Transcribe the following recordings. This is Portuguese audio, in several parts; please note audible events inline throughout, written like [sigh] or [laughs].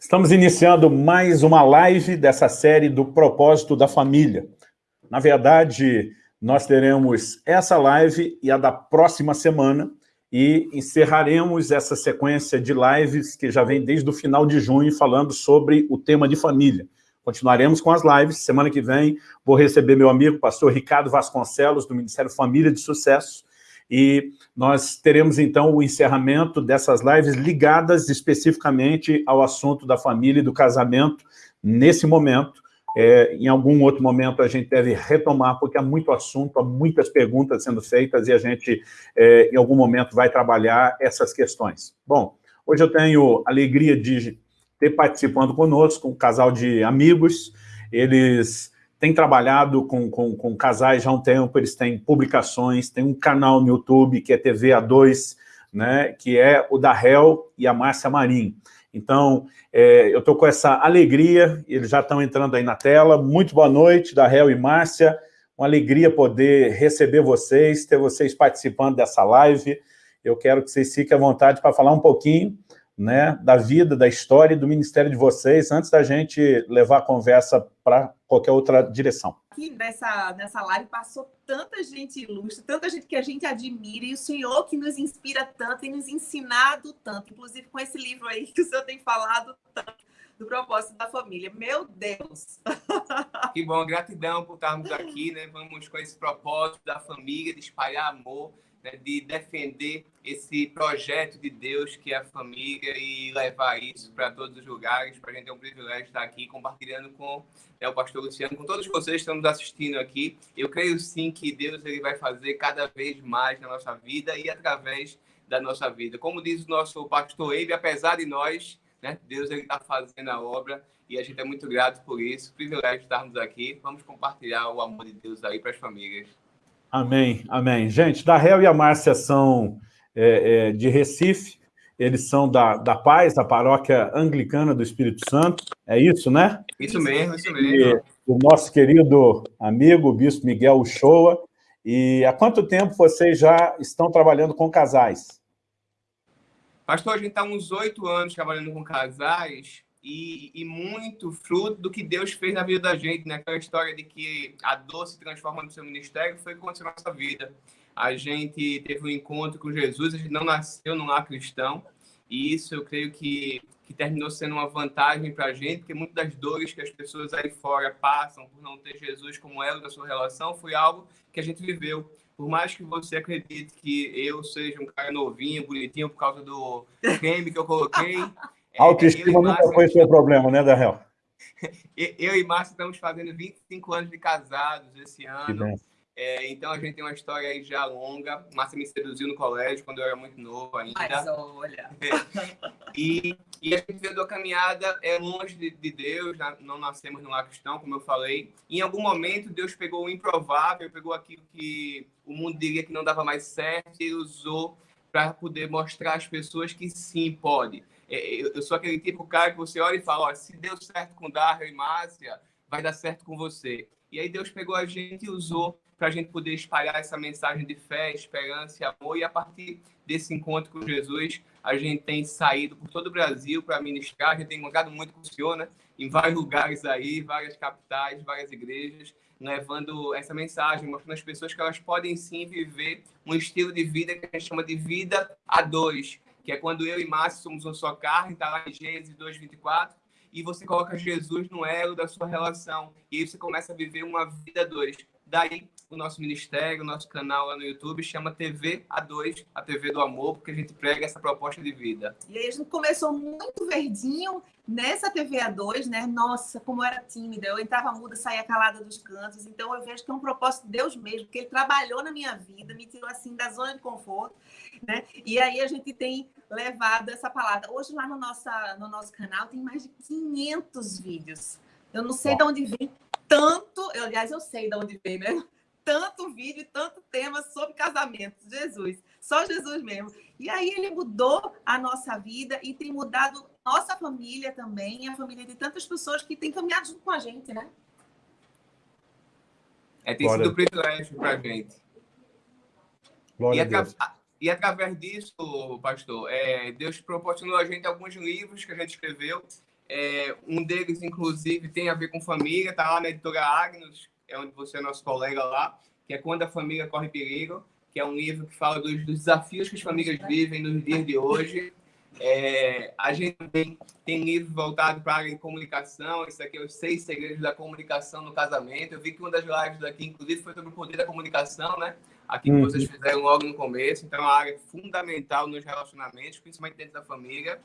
Estamos iniciando mais uma live dessa série do Propósito da Família. Na verdade, nós teremos essa live e a da próxima semana e encerraremos essa sequência de lives que já vem desde o final de junho falando sobre o tema de família. Continuaremos com as lives. Semana que vem vou receber meu amigo, pastor Ricardo Vasconcelos, do Ministério Família de Sucesso, e nós teremos, então, o encerramento dessas lives ligadas especificamente ao assunto da família e do casamento nesse momento. É, em algum outro momento a gente deve retomar, porque há muito assunto, há muitas perguntas sendo feitas e a gente, é, em algum momento, vai trabalhar essas questões. Bom, hoje eu tenho a alegria de ter participando conosco um casal de amigos, eles tem trabalhado com, com, com, casais já há um tempo, eles têm publicações, tem um canal no YouTube que é TV A2, né, que é o da Hel e a Márcia Marim. Então, é, eu estou com essa alegria, eles já estão entrando aí na tela. Muito boa noite, da Hel e Márcia. Uma alegria poder receber vocês, ter vocês participando dessa live. Eu quero que vocês fiquem à vontade para falar um pouquinho né, da vida, da história e do ministério de vocês, antes da gente levar a conversa para qualquer outra direção. Aqui nessa, nessa live passou tanta gente ilustre, tanta gente que a gente admira, e o Senhor que nos inspira tanto e nos ensinado tanto, inclusive com esse livro aí que o Senhor tem falado tanto, do propósito da família. Meu Deus! [laughs] Que bom, gratidão por estarmos aqui, né? Vamos com esse propósito da família, de espalhar amor né, de defender esse projeto de Deus que é a família e levar isso para todos os lugares. Para a gente é um privilégio estar aqui compartilhando com né, o pastor Luciano, com todos vocês que estão nos assistindo aqui. Eu creio sim que Deus ele vai fazer cada vez mais na nossa vida e através da nossa vida. Como diz o nosso pastor Eibe, apesar de nós, né, Deus está fazendo a obra e a gente é muito grato por isso. Privilégio estarmos aqui. Vamos compartilhar o amor de Deus aí para as famílias. Amém, amém. Gente, da Réu e a Márcia são é, é, de Recife, eles são da, da Paz, da paróquia anglicana do Espírito Santo, é isso, né? Isso mesmo, isso mesmo. E o nosso querido amigo, o bispo Miguel Uchoa. E há quanto tempo vocês já estão trabalhando com casais? Pastor, a gente está uns oito anos trabalhando com casais, e, e, muito fruto do que Deus fez na vida da gente, né? Aquela história de que a dor se transforma no seu ministério foi aconteceu na nossa vida. A gente teve um encontro com Jesus, a gente não nasceu num lar cristão, e isso eu creio que, que terminou sendo uma vantagem para a gente, porque muitas das dores que as pessoas aí fora passam por não ter Jesus como elo da sua relação foi algo que a gente viveu. Por mais que você acredite que eu seja um cara novinho, bonitinho por causa do [laughs] creme que eu coloquei, É, Autoestima nunca foi seu problema, né, Daniel? [laughs] Eu e Márcio estamos fazendo 25 anos de casados esse ano. É, então a gente tem uma história aí já longa. Márcia me seduziu no colégio quando eu era muito novo ainda. Mas olha. e, e a gente veio da caminhada é longe de, de Deus, não nascemos no lar cristão, como eu falei. Em algum momento Deus pegou o improvável, pegou aquilo que o mundo diria que não dava mais certo e usou para poder mostrar às pessoas que sim pode. É, eu sou aquele tipo cara que você olha e fala, ó, se deu certo com Darrell e Márcia, vai dar certo com você. E aí Deus pegou a gente e usou para a gente poder espalhar essa mensagem de fé, esperança e amor. E a partir desse encontro com Jesus, a gente tem saído por todo o Brasil para ministrar. A gente tem encontrado muito com o Senhor, né? Em vários lugares aí, várias capitais, várias igrejas, levando essa mensagem, mostrando às pessoas que elas podem sim viver um estilo de vida que a gente chama de vida a dois, que é quando eu e Márcio somos uma só carne, está lá em Gênesis 2,24, e você coloca Jesus no elo da sua relação, e aí você começa a viver uma vida dois. Daí, o nosso ministério, o nosso canal lá no YouTube chama TV A2, a TV do amor, porque a gente prega essa proposta de vida. E aí a gente começou muito verdinho nessa TV A2, né? Nossa, como eu era tímida, eu entrava muda, saía calada dos cantos. Então eu vejo que é um propósito de Deus mesmo, porque ele trabalhou na minha vida, me tirou assim da zona de conforto, né? E aí a gente tem levado essa palavra. Hoje lá no, nossa, no nosso canal tem mais de 500 vídeos. Eu não sei Bom. de onde vem tanto, eu, aliás, eu sei de onde vem, né? Tanto vídeo e tanto tema sobre casamento. Jesus, só Jesus mesmo. E aí ele mudou a nossa vida e tem mudado nossa família também, a família de tantas pessoas que têm caminhado junto com a gente, né? É, tem Glória. sido um privilégio para a gente. Glória e, atra e através disso, pastor, é, Deus proporcionou a gente alguns livros que a gente escreveu É, um deles, inclusive, tem a ver com família, está lá na editora Agnos, é onde você é nosso colega lá, que é Quando a Família Corre Perigo, que é um livro que fala dos, dos desafios que as famílias vivem nos dias de hoje. É, a gente também tem livro voltado para a área de comunicação. Esse aqui é os seis segredos da comunicação no casamento. Eu vi que uma das lives daqui, inclusive, foi sobre o poder da comunicação, né? Aqui que uhum. vocês fizeram logo no começo. Então, é uma área fundamental nos relacionamentos, principalmente dentro da família.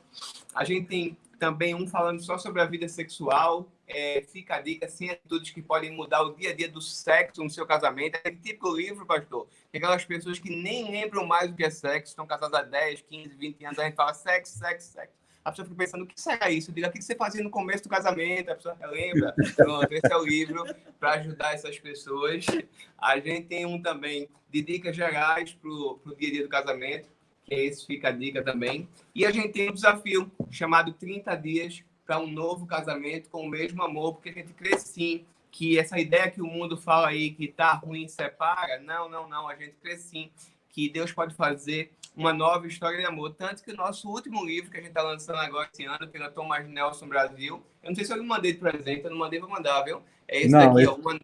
A gente tem também um falando só sobre a vida sexual. É, fica a dica, sem atitudes que podem mudar o dia a dia do sexo no seu casamento. É tipo livro, pastor. Aquelas pessoas que nem lembram mais o que é sexo, estão casadas há 10, 15, 20 anos, a gente fala sexo, sexo, sexo. A pessoa fica pensando, o que será isso? Diga, o que você fazia no começo do casamento? A pessoa relembra. Pronto, esse é o livro para ajudar essas pessoas. A gente tem um também de dicas gerais para o dia a dia do casamento que esse fica a dica também. E a gente tem um desafio chamado 30 dias para um novo casamento com o mesmo amor, porque a gente crê sim que essa ideia que o mundo fala aí que tá ruim separa, não, não, não, a gente crê sim que Deus pode fazer uma nova história de amor. Tanto que o nosso último livro, que a gente está lançando agora esse ano, pela Thomas Nelson Brasil, eu não sei se eu não mandei de presente, eu não mandei para mandar, viu? É esse não, daqui, ó, uma,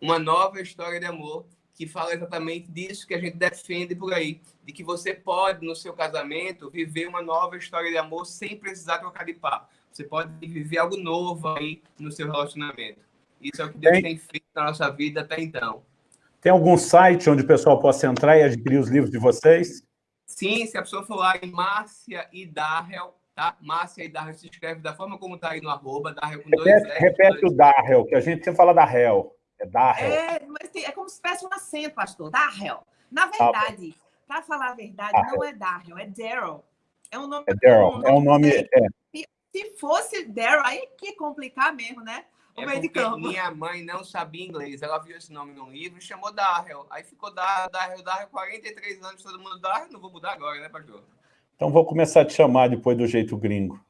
uma nova história de amor que fala exatamente disso que a gente defende por aí, de que você pode, no seu casamento, viver uma nova história de amor sem precisar trocar de par. Você pode viver algo novo aí no seu relacionamento. Isso é o que Deus tem, tem feito na nossa vida até então. Tem algum site onde o pessoal possa entrar e adquirir os livros de vocês? Sim, se a pessoa for lá em Márcia e Darrell, tá? Márcia e Darrell se escreve da forma como está aí no arroba, Darrell com repete, dois R. Repete dois... o Darrell, que a gente sempre fala da Hell. É Darrell. É, mas tem, é como se tivesse um acento, pastor. Darrell. Na verdade, ah, para falar a verdade, Darrell. não é Darrell, é Daryl. É um nome. É Daryl. É um nome. É. Se fosse Daryl, aí que complicar mesmo, né? É meio de campo. Minha mãe não sabia inglês. Ela viu esse nome no livro e chamou Darrell. Aí ficou Darrell, Darrell, Darrell, 43 anos, todo mundo Darrell. Não vou mudar agora, né, pastor? Então vou começar a te chamar depois do jeito gringo.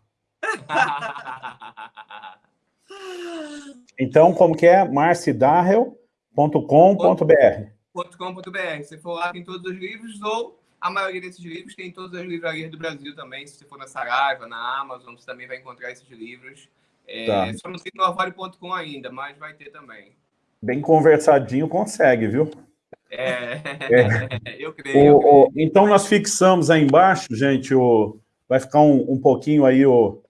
[laughs] Então, como que é? marcidarrel.com.br .com.br. Se for lá, tem todos os livros, ou a maioria desses livros tem em todas as livrarias do Brasil também. Se você for na Saraiva, na Amazon, você também vai encontrar esses livros. É, tá. Só não tem no avalio.com ainda, mas vai ter também. Bem conversadinho consegue, viu? É, é. [laughs] eu creio. O, eu creio. O, então, nós fixamos aí embaixo, gente, o, vai ficar um, um pouquinho aí o,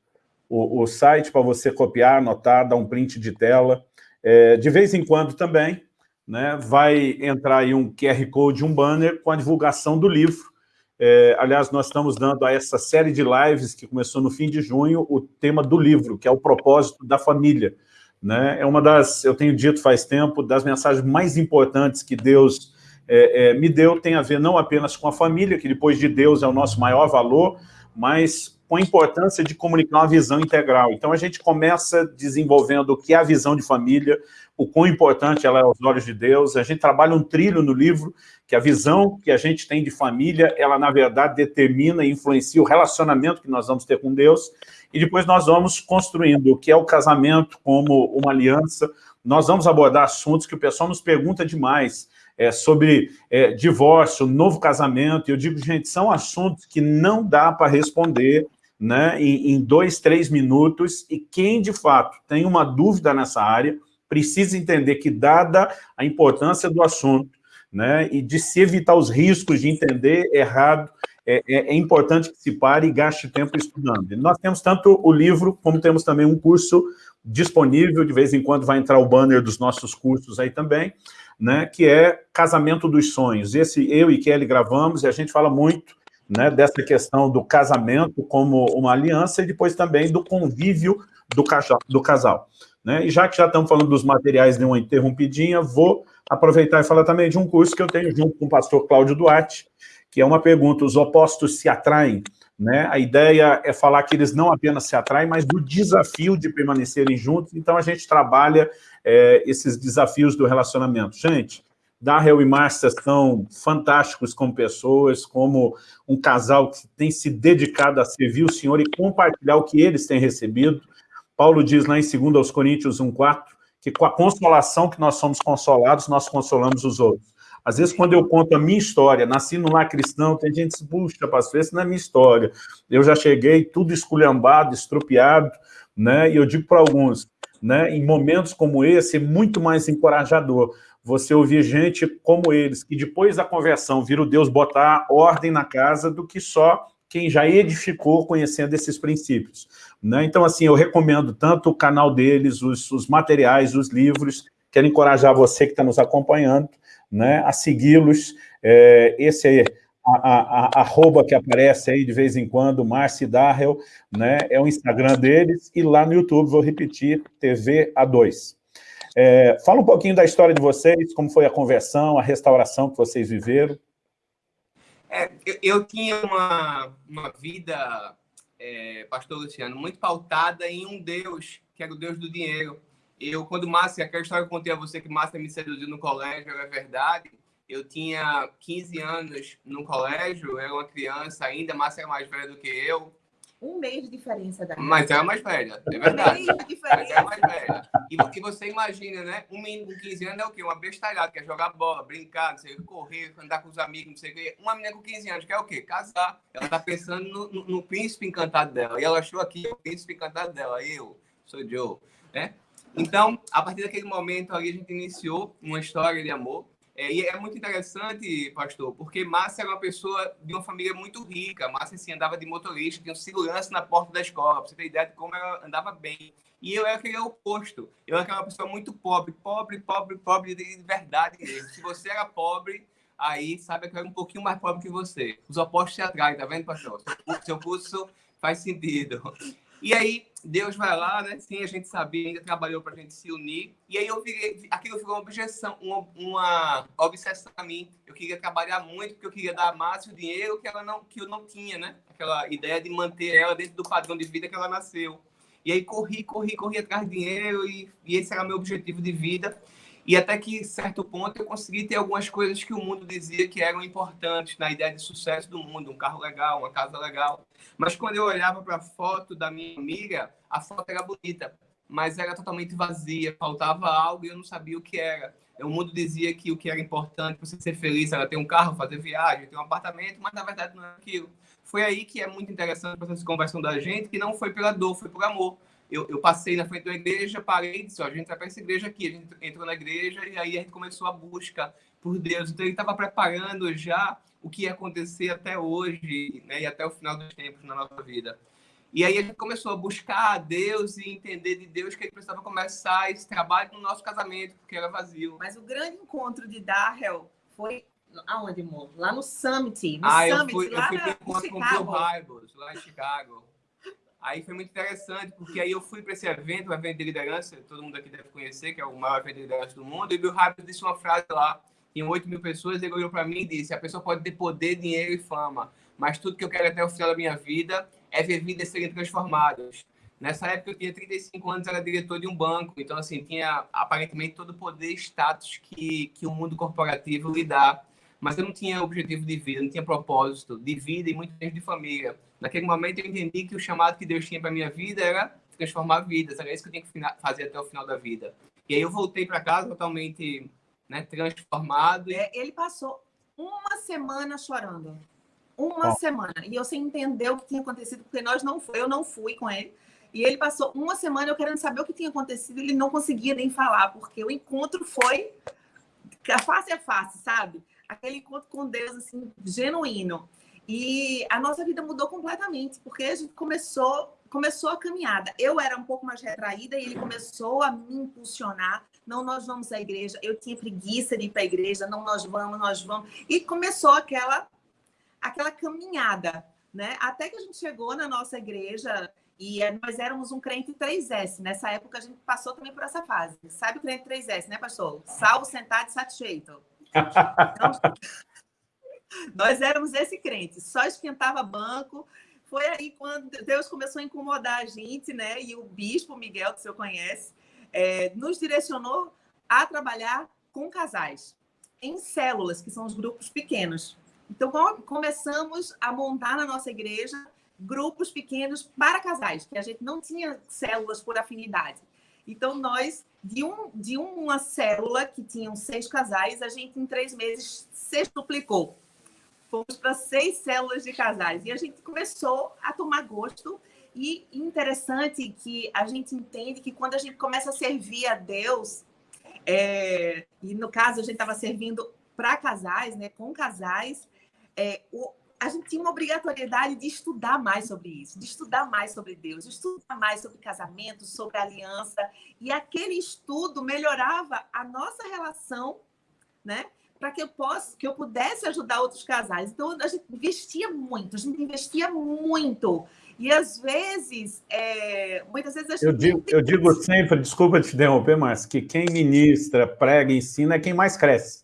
o, o site para você copiar, anotar, dar um print de tela. É, de vez em quando também, né, vai entrar aí um QR Code, um banner com a divulgação do livro. É, aliás, nós estamos dando a essa série de lives que começou no fim de junho o tema do livro, que é o propósito da família. Né? É uma das, eu tenho dito faz tempo, das mensagens mais importantes que Deus é, é, me deu, tem a ver não apenas com a família, que depois de Deus é o nosso maior valor, mas com a importância de comunicar uma visão integral. Então, a gente começa desenvolvendo o que é a visão de família, o quão importante ela é aos olhos de Deus. A gente trabalha um trilho no livro, que a visão que a gente tem de família, ela, na verdade, determina e influencia o relacionamento que nós vamos ter com Deus. E depois nós vamos construindo o que é o casamento como uma aliança. Nós vamos abordar assuntos que o pessoal nos pergunta demais, é, sobre é, divórcio, novo casamento, eu digo, gente, são assuntos que não dá para responder né, em, em dois, três minutos, e quem, de fato, tem uma dúvida nessa área, precisa entender que, dada a importância do assunto, né, e de se evitar os riscos de entender errado, é, é, é, importante que se pare e gaste tempo estudando. E nós temos tanto o livro, como temos também um curso disponível, de vez em quando vai entrar o banner dos nossos cursos aí também, né, que é Casamento dos Sonhos. Esse eu e Kelly gravamos e a gente fala muito né, dessa questão do casamento como uma aliança e depois também do convívio do. Do casal né? E já que já estamos falando dos materiais de uma interrompidinha, vou aproveitar e falar também de um curso que eu tenho junto com o pastor Cláudio Duarte, que é uma pergunta, os opostos se atraem? Né? A ideia é falar que eles não apenas se atraem, mas do desafio de permanecerem juntos, então a gente trabalha é, esses desafios do relacionamento. Gente, Darrell e Márcia são fantásticos como pessoas, como um casal que tem se dedicado a servir o Senhor e compartilhar o que eles têm recebido. Paulo diz lá em 2 aos Coríntios 1,4, que com a consolação que nós somos consolados, nós consolamos os outros. Às vezes, quando eu conto a minha história, nasci no lar cristão, tem gente que diz, puxa, pastor, essa não é minha história. Eu já cheguei tudo esculhambado, estropiado, né? e eu digo para alguns, né, em momentos como esse, é muito mais encorajador você ouvir gente como eles, que depois da conversão vira o Deus botar ordem na casa do que só quem já edificou conhecendo esses princípios. Né? Então, assim, eu recomendo tanto o canal deles, os, os materiais, os livros, quero encorajar você que está nos acompanhando né, a segui-los. É, esse é a, a, a, arroba que aparece aí de vez em quando, Marci Darrell, né, é o Instagram deles, e lá no YouTube, vou repetir, TV A2. É, fala um pouquinho da história de vocês, como foi a conversão, a restauração que vocês viveram. É, eu, eu, tinha uma, uma vida, é, pastor Luciano, muito pautada em um Deus, que era o Deus do dinheiro. Eu, quando Márcia, aquela história que eu contei a você que Márcia me seduziu no colégio, era verdade. Eu tinha 15 anos no colégio, era uma criança ainda, Márcia era mais velha do que eu. Um mês de diferença da Mas era mais velha, é verdade. Um mês de diferença. Mas era mais velha. E, e você imagina, né? Um menino com 15 anos é o quê? Uma bestalhada, quer jogar bola, brincar, não sei, correr, andar com os amigos, não sei o quê. Uma menina com 15 anos quer o quê? Casar. Ela tá pensando no, no, no príncipe encantado dela. E ela achou aqui o príncipe encantado dela. Eu sou Joe, né? Então, a partir daquele momento ali, a gente iniciou uma história de amor. É, e é muito interessante, pastor, porque Márcia era uma pessoa de uma família muito rica. Márcia assim, andava de motorista, tinha segurança na porta da escola, para você ter ideia de como ela andava bem. E eu era aquele oposto. Eu era aquela pessoa muito pobre, pobre, pobre, pobre de verdade mesmo. Se você era pobre, aí sabe que eu era um pouquinho mais pobre que você. Os opostos se atraem, tá vendo, pastor? Seu curso faz sentido. E aí, Deus vai lá, né? Sim, a gente sabia, ainda trabalhou para a gente se unir. E aí, eu virei, aquilo ficou uma objeção, uma, uma obsessão a mim. Eu queria trabalhar muito, porque eu queria dar a Márcia o dinheiro que, ela não, que eu não tinha, né? Aquela ideia de manter ela dentro do padrão de vida que ela nasceu. E aí, corri, corri, corri atrás de dinheiro, e, e esse era meu objetivo de vida. E até que, certo ponto, eu consegui ter algumas coisas que o mundo dizia que eram importantes na ideia de sucesso do mundo, um carro legal, uma casa legal. Mas quando eu olhava para a foto da minha amiga, a foto era bonita, mas era totalmente vazia, faltava algo e eu não sabia o que era. O mundo dizia que o que era importante para você ser feliz era ter um carro, fazer viagem, ter um apartamento, mas na verdade não era aquilo. Foi aí que é muito interessante essa conversão da gente, que não foi pela dor, foi por amor eu, eu, passei na frente da igreja, parei e disse, ó, a gente vai para essa igreja aqui. A gente entrou na igreja e aí a gente começou a busca por Deus. Então ele estava preparando já o que ia acontecer até hoje né, e até o final dos tempos na nossa vida. E aí a gente começou a buscar a Deus e entender de Deus que ele precisava começar esse trabalho no nosso casamento, porque era vazio. Mas o grande encontro de Darrell foi aonde, amor? Lá no Summit. No ah, Summit, eu fui, eu fui encontro com o Bill Hybels, lá em Chicago. Aí foi muito interessante, porque aí eu fui para esse evento, um evento de liderança, todo mundo aqui deve conhecer, que é o maior evento de liderança do mundo, e o Bill disse uma frase lá, em 8 mil pessoas, ele olhou para mim e disse, a pessoa pode ter poder, dinheiro e fama, mas tudo que eu quero até o final da minha vida é ver vidas serem transformadas. Nessa época eu tinha 35 anos, era diretor de um banco, então assim, tinha aparentemente todo o poder e status que, que o mundo corporativo lhe dá, mas eu não tinha objetivo de vida, não tinha propósito de vida e muito menos de família. Naquele momento eu entendi que o chamado que Deus tinha para minha vida era transformar vidas, era isso que eu tinha que fazer até o final da vida. E aí eu voltei para casa totalmente né, transformado. É, ele passou uma semana chorando. Uma semana. E eu sem entender o que tinha acontecido, porque nós não foi, eu não fui com ele. E ele passou uma semana eu querendo saber o que tinha acontecido, ele não conseguia nem falar, porque o encontro foi face a face, sabe? Aquele encontro com Deus, assim, genuíno. E a nossa vida mudou completamente, porque a gente começou, começou a caminhada. Eu era um pouco mais retraída e ele começou a me impulsionar. Não, nós vamos à igreja. Eu tinha preguiça de ir para a igreja. Não, nós vamos, nós vamos. E começou aquela, aquela caminhada, né? Até que a gente chegou na nossa igreja e nós éramos um crente 3S. Nessa época a gente passou também por essa fase. Sabe o crente 3S, né, pastor? Salvo, sentado e satisfeito. [laughs] Então, [laughs] nós éramos esse crente, só esquentava banco. Foi aí quando Deus começou a incomodar a gente, né? E o bispo Miguel, que o senhor conhece, é, nos direcionou a trabalhar com casais, em células, que são os grupos pequenos. Então, começamos a montar na nossa igreja grupos pequenos para casais, que a gente não tinha células por afinidade. Então, nós, de, um, de uma célula que tinham seis casais, a gente, em três meses, sextuplicou fomos para seis células de casais. E a gente começou a tomar gosto E interessante que a gente entende que quando a gente começa a servir a Deus, é, e no caso a gente estava servindo para casais, né, com casais, é, o, a gente tinha uma obrigatoriedade de estudar mais sobre isso, de estudar mais sobre Deus, de estudar mais sobre casamento, sobre aliança. E aquele estudo melhorava a nossa relação, né? Para que eu possa, que eu pudesse ajudar outros casais. Então a gente investia muito, a gente investia muito e às vezes, é, muitas vezes a gente... Eu digo, eu digo sempre, desculpa te interromper, mas que quem ministra, prega, ensina é quem mais cresce.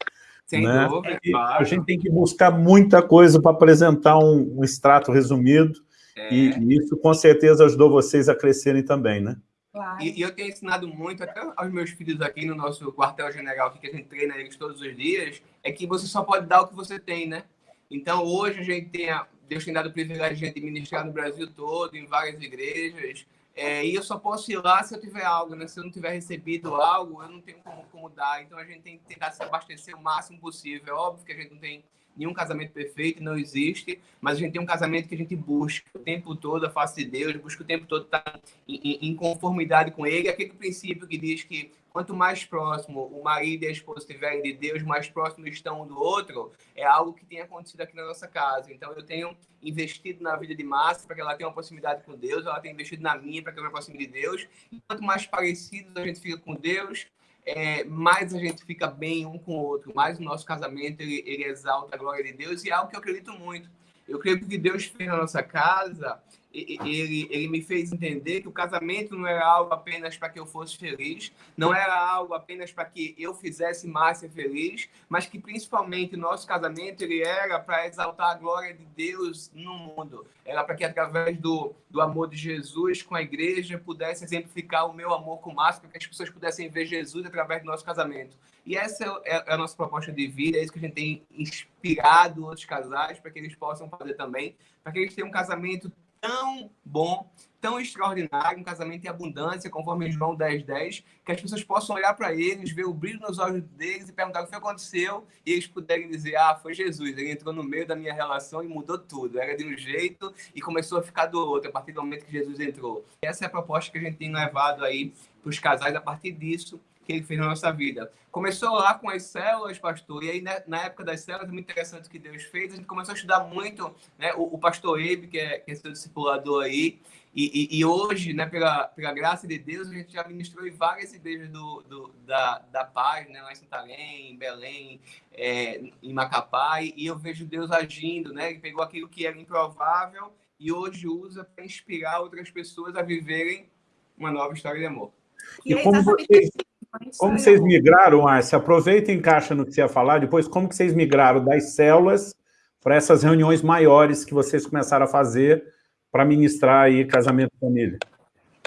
Sem né? dúvida, claro. A gente tem que buscar muita coisa para apresentar um, um, extrato resumido, é. e, isso com certeza ajudou vocês a crescerem também, né? Claro. E, e, eu tenho ensinado muito, até aos meus filhos aqui no nosso quartel-general, que a gente treina eles todos os dias, é que você só pode dar o que você tem, né? Então, hoje a gente tem a, Deus tem dado o privilégio de ministrar no Brasil todo, em várias igrejas. É, e eu só posso ir lá se eu tiver algo, né? Se eu não tiver recebido algo, eu não tenho como, como dar. Então a gente tem que tentar se abastecer o máximo possível. É óbvio que a gente não tem nenhum casamento perfeito, não existe, mas a gente tem um casamento que a gente busca o tempo todo a face de Deus, busca o tempo todo estar em, em conformidade com Ele. Aquele princípio que diz que quanto mais próximo o marido e a esposa estiverem de Deus, mais próximos estão um do outro, é algo que tem acontecido aqui na nossa casa. Então, eu tenho investido na vida de Márcia para que ela tenha uma proximidade com Deus, ela tem investido na minha para que eu me aproxime de Deus. E quanto mais parecidos a gente fica com Deus, é, mais a gente fica bem um com o outro, mais o nosso casamento ele, ele exalta a glória de Deus e é algo que eu acredito muito. Eu creio que Deus fez na nossa casa ele, ele me fez entender que o casamento não era algo apenas para que eu fosse feliz, não era algo apenas para que eu fizesse Márcia feliz, mas que principalmente o nosso casamento ele era para exaltar a glória de Deus no mundo. Era para que através do, do amor de Jesus com a igreja pudesse exemplificar o meu amor com Márcia, para que as pessoas pudessem ver Jesus através do nosso casamento. E essa é, é a nossa proposta de vida, é isso que a gente tem inspirado outros casais para que eles possam fazer também, para que eles tenham um casamento tão bom, tão extraordinário, um casamento em abundância, conforme João 10, 10, que as pessoas possam olhar para eles, ver o brilho nos olhos deles e perguntar o que aconteceu, e eles puderem dizer, ah, foi Jesus, ele entrou no meio da minha relação e mudou tudo. Era de um jeito e começou a ficar do outro, a partir do momento que Jesus entrou. Essa é a proposta que a gente tem levado aí para os casais a partir disso, que ele fez na nossa vida. Começou lá com as células, pastor, e aí né, na época das células, é muito interessante o que Deus fez, a gente começou a estudar muito, né, o, o pastor Ebe, que é, que é seu discipulador aí, e, e, e, hoje, né, pela, pela graça de Deus, a gente já ministrou em várias igrejas do, do, da, da paz, né, lá em Santarém, em Belém, é, em Macapá, e, e eu vejo Deus agindo, né, ele pegou aquilo que era improvável e hoje usa para inspirar outras pessoas a viverem uma nova história de amor. E, e como vocês, como vocês migraram, Márcia? Aproveita e encaixa no que você ia falar, depois como que vocês migraram das células para essas reuniões maiores que vocês começaram a fazer para ministrar aí casamento e família?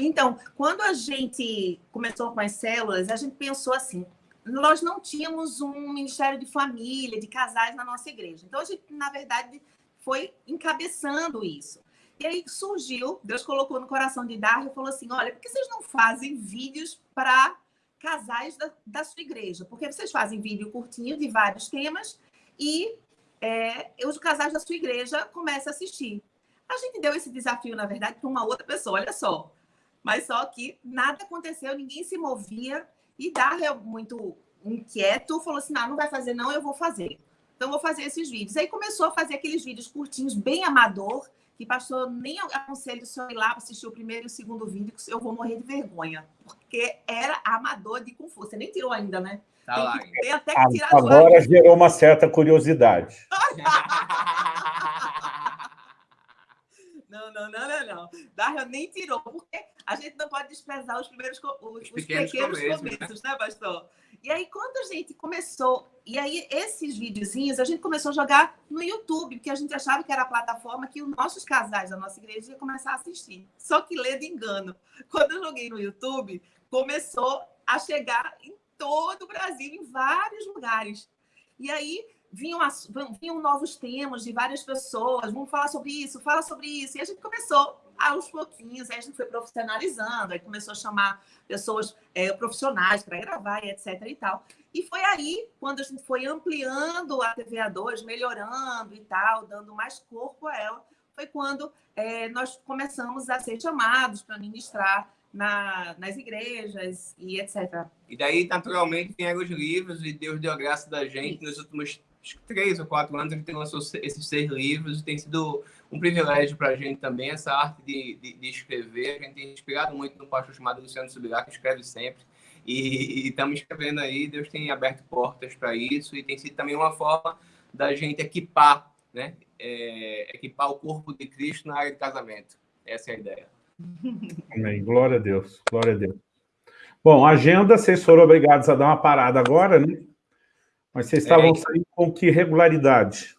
Então, quando a gente começou com as células, a gente pensou assim, nós não tínhamos um ministério de família, de casais na nossa igreja. Então, a gente, na verdade, foi encabeçando isso. E aí surgiu, Deus colocou no coração de Darwin e falou assim, olha, por que vocês não fazem vídeos para casais da, da sua igreja, porque vocês fazem vídeo curtinho de vários temas e é, os casais da sua igreja começam a assistir. A gente deu esse desafio, na verdade, para uma outra pessoa, olha só. Mas só que nada aconteceu, ninguém se movia e Darrell, muito inquieto, falou assim, não, não vai fazer não, eu vou fazer. Então, vou fazer esses vídeos. Aí começou a fazer aqueles vídeos curtinhos, bem amador, que pastor nem aconselho o senhor ir lá assistir o primeiro e o segundo vídeo, que eu vou morrer de vergonha, porque era amador de Kung Fu. Você nem tirou ainda, né? Tá lá. Tem até que tirar Agora gerou uma certa curiosidade. [laughs] não, não, não, não, não. Nem tirou, porque a gente não pode desprezar os primeiros os, os pequenos, pequenos começos, começos, né, pastor? E aí, quando a gente começou, e aí esses videozinhos a gente começou a jogar no YouTube, porque a gente achava que era a plataforma que os nossos casais da nossa igreja iam começar a assistir. Só que de engano. Quando eu joguei no YouTube, começou a chegar em todo o Brasil, em vários lugares. E aí vinham, vinham novos temas de várias pessoas, vamos falar sobre isso, fala sobre isso. E a gente começou aos pouquinhos, a gente foi profissionalizando, aí começou a chamar pessoas é, profissionais para gravar e etc e tal. E foi aí, quando a gente foi ampliando a TVA2, melhorando e tal, dando mais corpo a ela, foi quando é, nós começamos a ser chamados para ministrar na, nas igrejas e etc. E daí, naturalmente, vieram os livros e Deus deu a graça da gente nos últimos três ou quatro anos a gente lançou esses seis livros tem sido um privilégio para a gente também essa arte de, de, de, escrever. A gente tem inspirado muito no pastor chamado Luciano Subirá, que escreve sempre. E estamos escrevendo aí, Deus tem aberto portas para isso e tem sido também uma forma da gente equipar, né? É, equipar o corpo de Cristo na área de casamento. Essa é a ideia. Amém. Glória a Deus. Glória a Deus. Bom, agenda, vocês foram obrigados a dar uma parada agora, né? Mas vocês estavam é, saindo com que regularidade?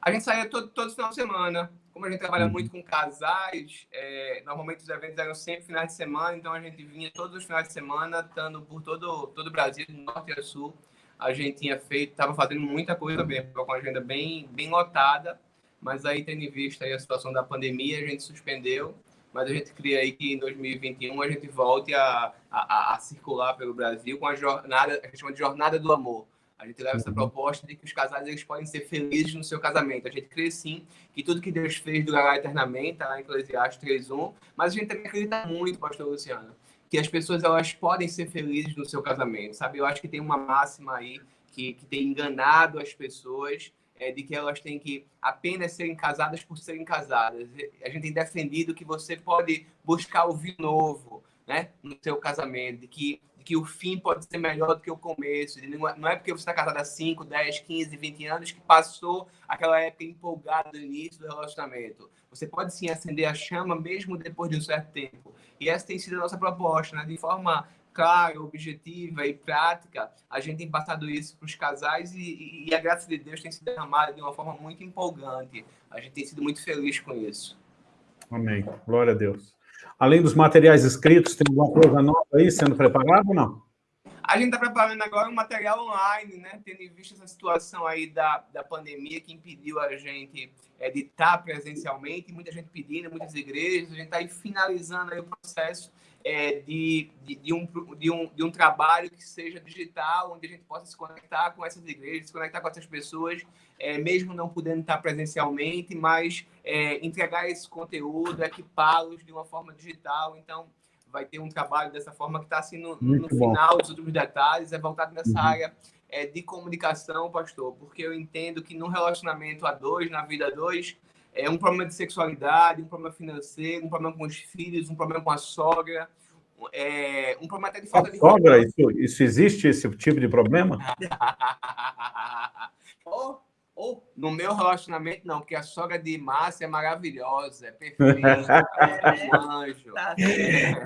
A gente saía todo, todo final de semana. Como a gente trabalha uhum. muito com casais, é, normalmente os eventos eram sempre finais de semana, então a gente vinha todos os finais de semana, estando por todo, todo o Brasil, do norte a sul. A gente tinha feito, estava fazendo muita coisa mesmo, com a agenda bem, bem lotada, mas aí, tendo em vista a situação da pandemia, a gente suspendeu mas a gente cria aí que em 2021 a gente volte a, a, a circular pelo Brasil com a jornada, a gente chama de jornada do amor. A gente leva essa uhum. proposta de que os casais eles podem ser felizes no seu casamento. A gente crê sim que tudo que Deus fez durará eternamente, tá? em Eclesiastes 3.1, mas a gente também acredita muito, pastor Luciano, que as pessoas elas podem ser felizes no seu casamento, sabe? Eu acho que tem uma máxima aí que, que tem enganado as pessoas é, de que elas têm que apenas serem casadas por serem casadas. A gente tem defendido que você pode buscar o vinho novo né, no seu casamento, de que, que o fim pode ser melhor do que o começo. Não é porque você está casado há 5, 10, 15, 20 anos que passou aquela época empolgada do início do relacionamento. Você pode sim acender a chama mesmo depois de um certo tempo. E essa tem sido a nossa proposta, né, de forma clara, objetiva e prática, a gente tem passado isso para os casais e, e, a graça de Deus tem se derramado de uma forma muito empolgante. A gente tem sido muito feliz com isso. Amém. Glória a Deus. Além dos materiais escritos, tem alguma coisa nova aí sendo preparada ou não? A gente está preparando agora um material online, né? Tendo em vista essa situação aí da, da pandemia que impediu a gente é, de estar presencialmente, muita gente pedindo, muitas igrejas, a gente está aí finalizando aí o processo é, de, de, de, um, de, um, de um trabalho que seja digital, onde a gente possa se conectar com essas igrejas, se conectar com essas pessoas, é, mesmo não podendo estar presencialmente, mas é, entregar esse conteúdo, equipá-los de uma forma digital. Então, vai ter um trabalho dessa forma que está assim no, no final dos últimos detalhes, é voltado nessa uhum. área é, de comunicação, pastor, porque eu entendo que no relacionamento a dois, na vida a dois, é um problema de sexualidade, um problema financeiro, um problema com os filhos, um problema com a sogra, é, um problema até de falta a de... sogra, isso, isso existe, esse tipo de problema? [laughs] ou, ou no meu relacionamento, não, porque a sogra de Márcia é maravilhosa, é perfeita, [laughs] é um anjo. Tá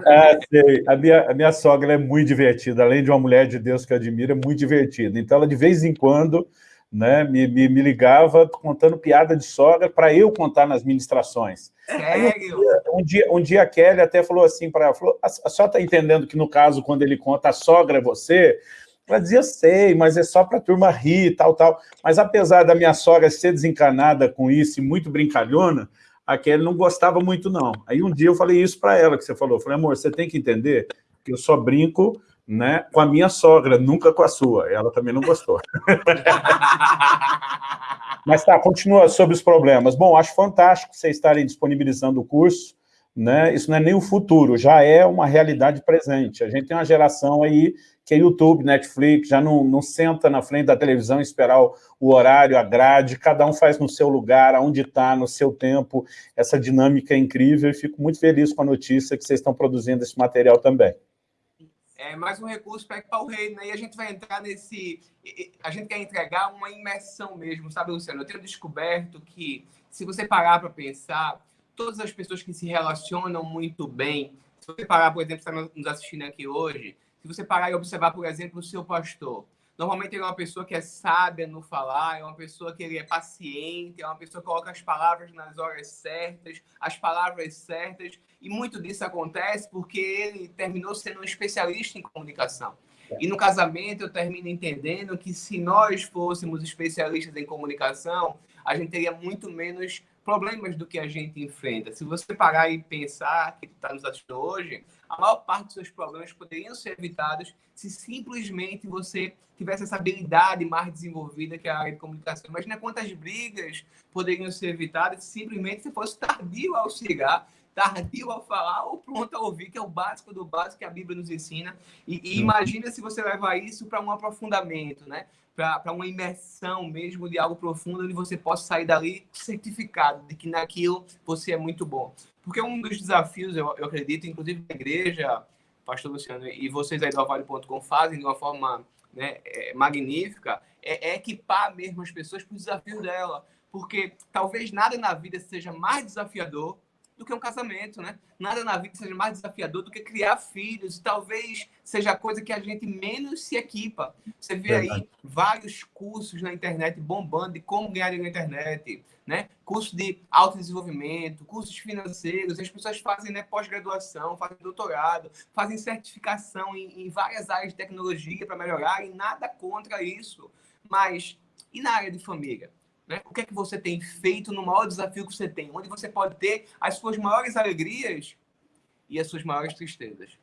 ah, sei. A, minha, a minha sogra é muito divertida, além de uma mulher de Deus que eu admiro, é muito divertida. Então, ela de vez em quando né, me, me, me ligava contando piada de sogra para eu contar nas ministrações. Sério? Um dia, um dia a Kelly até falou assim para ela, falou, a, a senhora está entendendo que no caso, quando ele conta a sogra é você? Ela dizia, sei, mas é só para a turma rir, tal, tal. Mas apesar da minha sogra ser desencanada com isso e muito brincalhona, a Kelly não gostava muito, não. Aí um dia eu falei isso para ela, que você falou, eu falei, amor, você tem que entender que eu só brinco né, com a minha sogra, nunca com a sua. Ela também não gostou. [laughs] Mas tá, continua sobre os problemas. Bom, acho fantástico vocês estarem disponibilizando o curso, né? Isso não é nem o futuro, já é uma realidade presente. A gente tem uma geração aí que é YouTube, Netflix, já não, não senta na frente da televisão esperar o, o horário, a grade, cada um faz no seu lugar, aonde está, no seu tempo. Essa dinâmica é incrível e fico muito feliz com a notícia que vocês estão produzindo esse material também é mais um recurso para equipar o reino, né? E a gente vai entrar nesse... A gente quer entregar uma imersão mesmo, sabe, Luciano? Eu tenho descoberto que, se você parar para pensar, todas as pessoas que se relacionam muito bem, se você parar, por exemplo, está nos assistindo aqui hoje, se você parar e observar, por exemplo, o seu pastor, Normalmente ele é uma pessoa que é sábia no falar, é uma pessoa que ele é paciente, é uma pessoa que coloca as palavras nas horas certas, as palavras certas, e muito disso acontece porque ele terminou sendo um especialista em comunicação. E no casamento eu termino entendendo que se nós fôssemos especialistas em comunicação, a gente teria muito menos problemas do que a gente enfrenta. Se você parar e pensar que está nos assistindo hoje, a maior parte dos seus problemas poderiam ser evitados se simplesmente você tivesse essa habilidade mais desenvolvida que é a área de comunicação. Imagina quantas brigas poderiam ser evitadas se simplesmente você fosse tardio ao chegar, tardio a falar ou pronto a ouvir, que é o básico do básico que a Bíblia nos ensina. E, e imagina se você levar isso para um aprofundamento, né? para uma imersão mesmo de algo profundo, onde você possa sair dali certificado de que naquilo você é muito bom. Porque um dos desafios, eu, eu acredito, inclusive a igreja, pastor Luciano, e vocês aí do Avale.com fazem de uma forma né, é, magnífica, é, é equipar mesmo as pessoas para o desafio dela. Porque talvez nada na vida seja mais desafiador do que um casamento, né? Nada na vida seja mais desafiador do que criar filhos. Talvez seja a coisa que a gente menos se equipa. Você vê aí vários cursos na internet bombando de como ganhar na internet, né? Curso de autodesenvolvimento, cursos financeiros. As pessoas fazem né, pós-graduação, fazem doutorado, fazem certificação em, em várias áreas de tecnologia para melhorar e nada contra isso. Mas e na área de família? Né? O que é que você tem feito no maior desafio que você tem? Onde você pode ter as suas maiores alegrias e as suas maiores tristezas.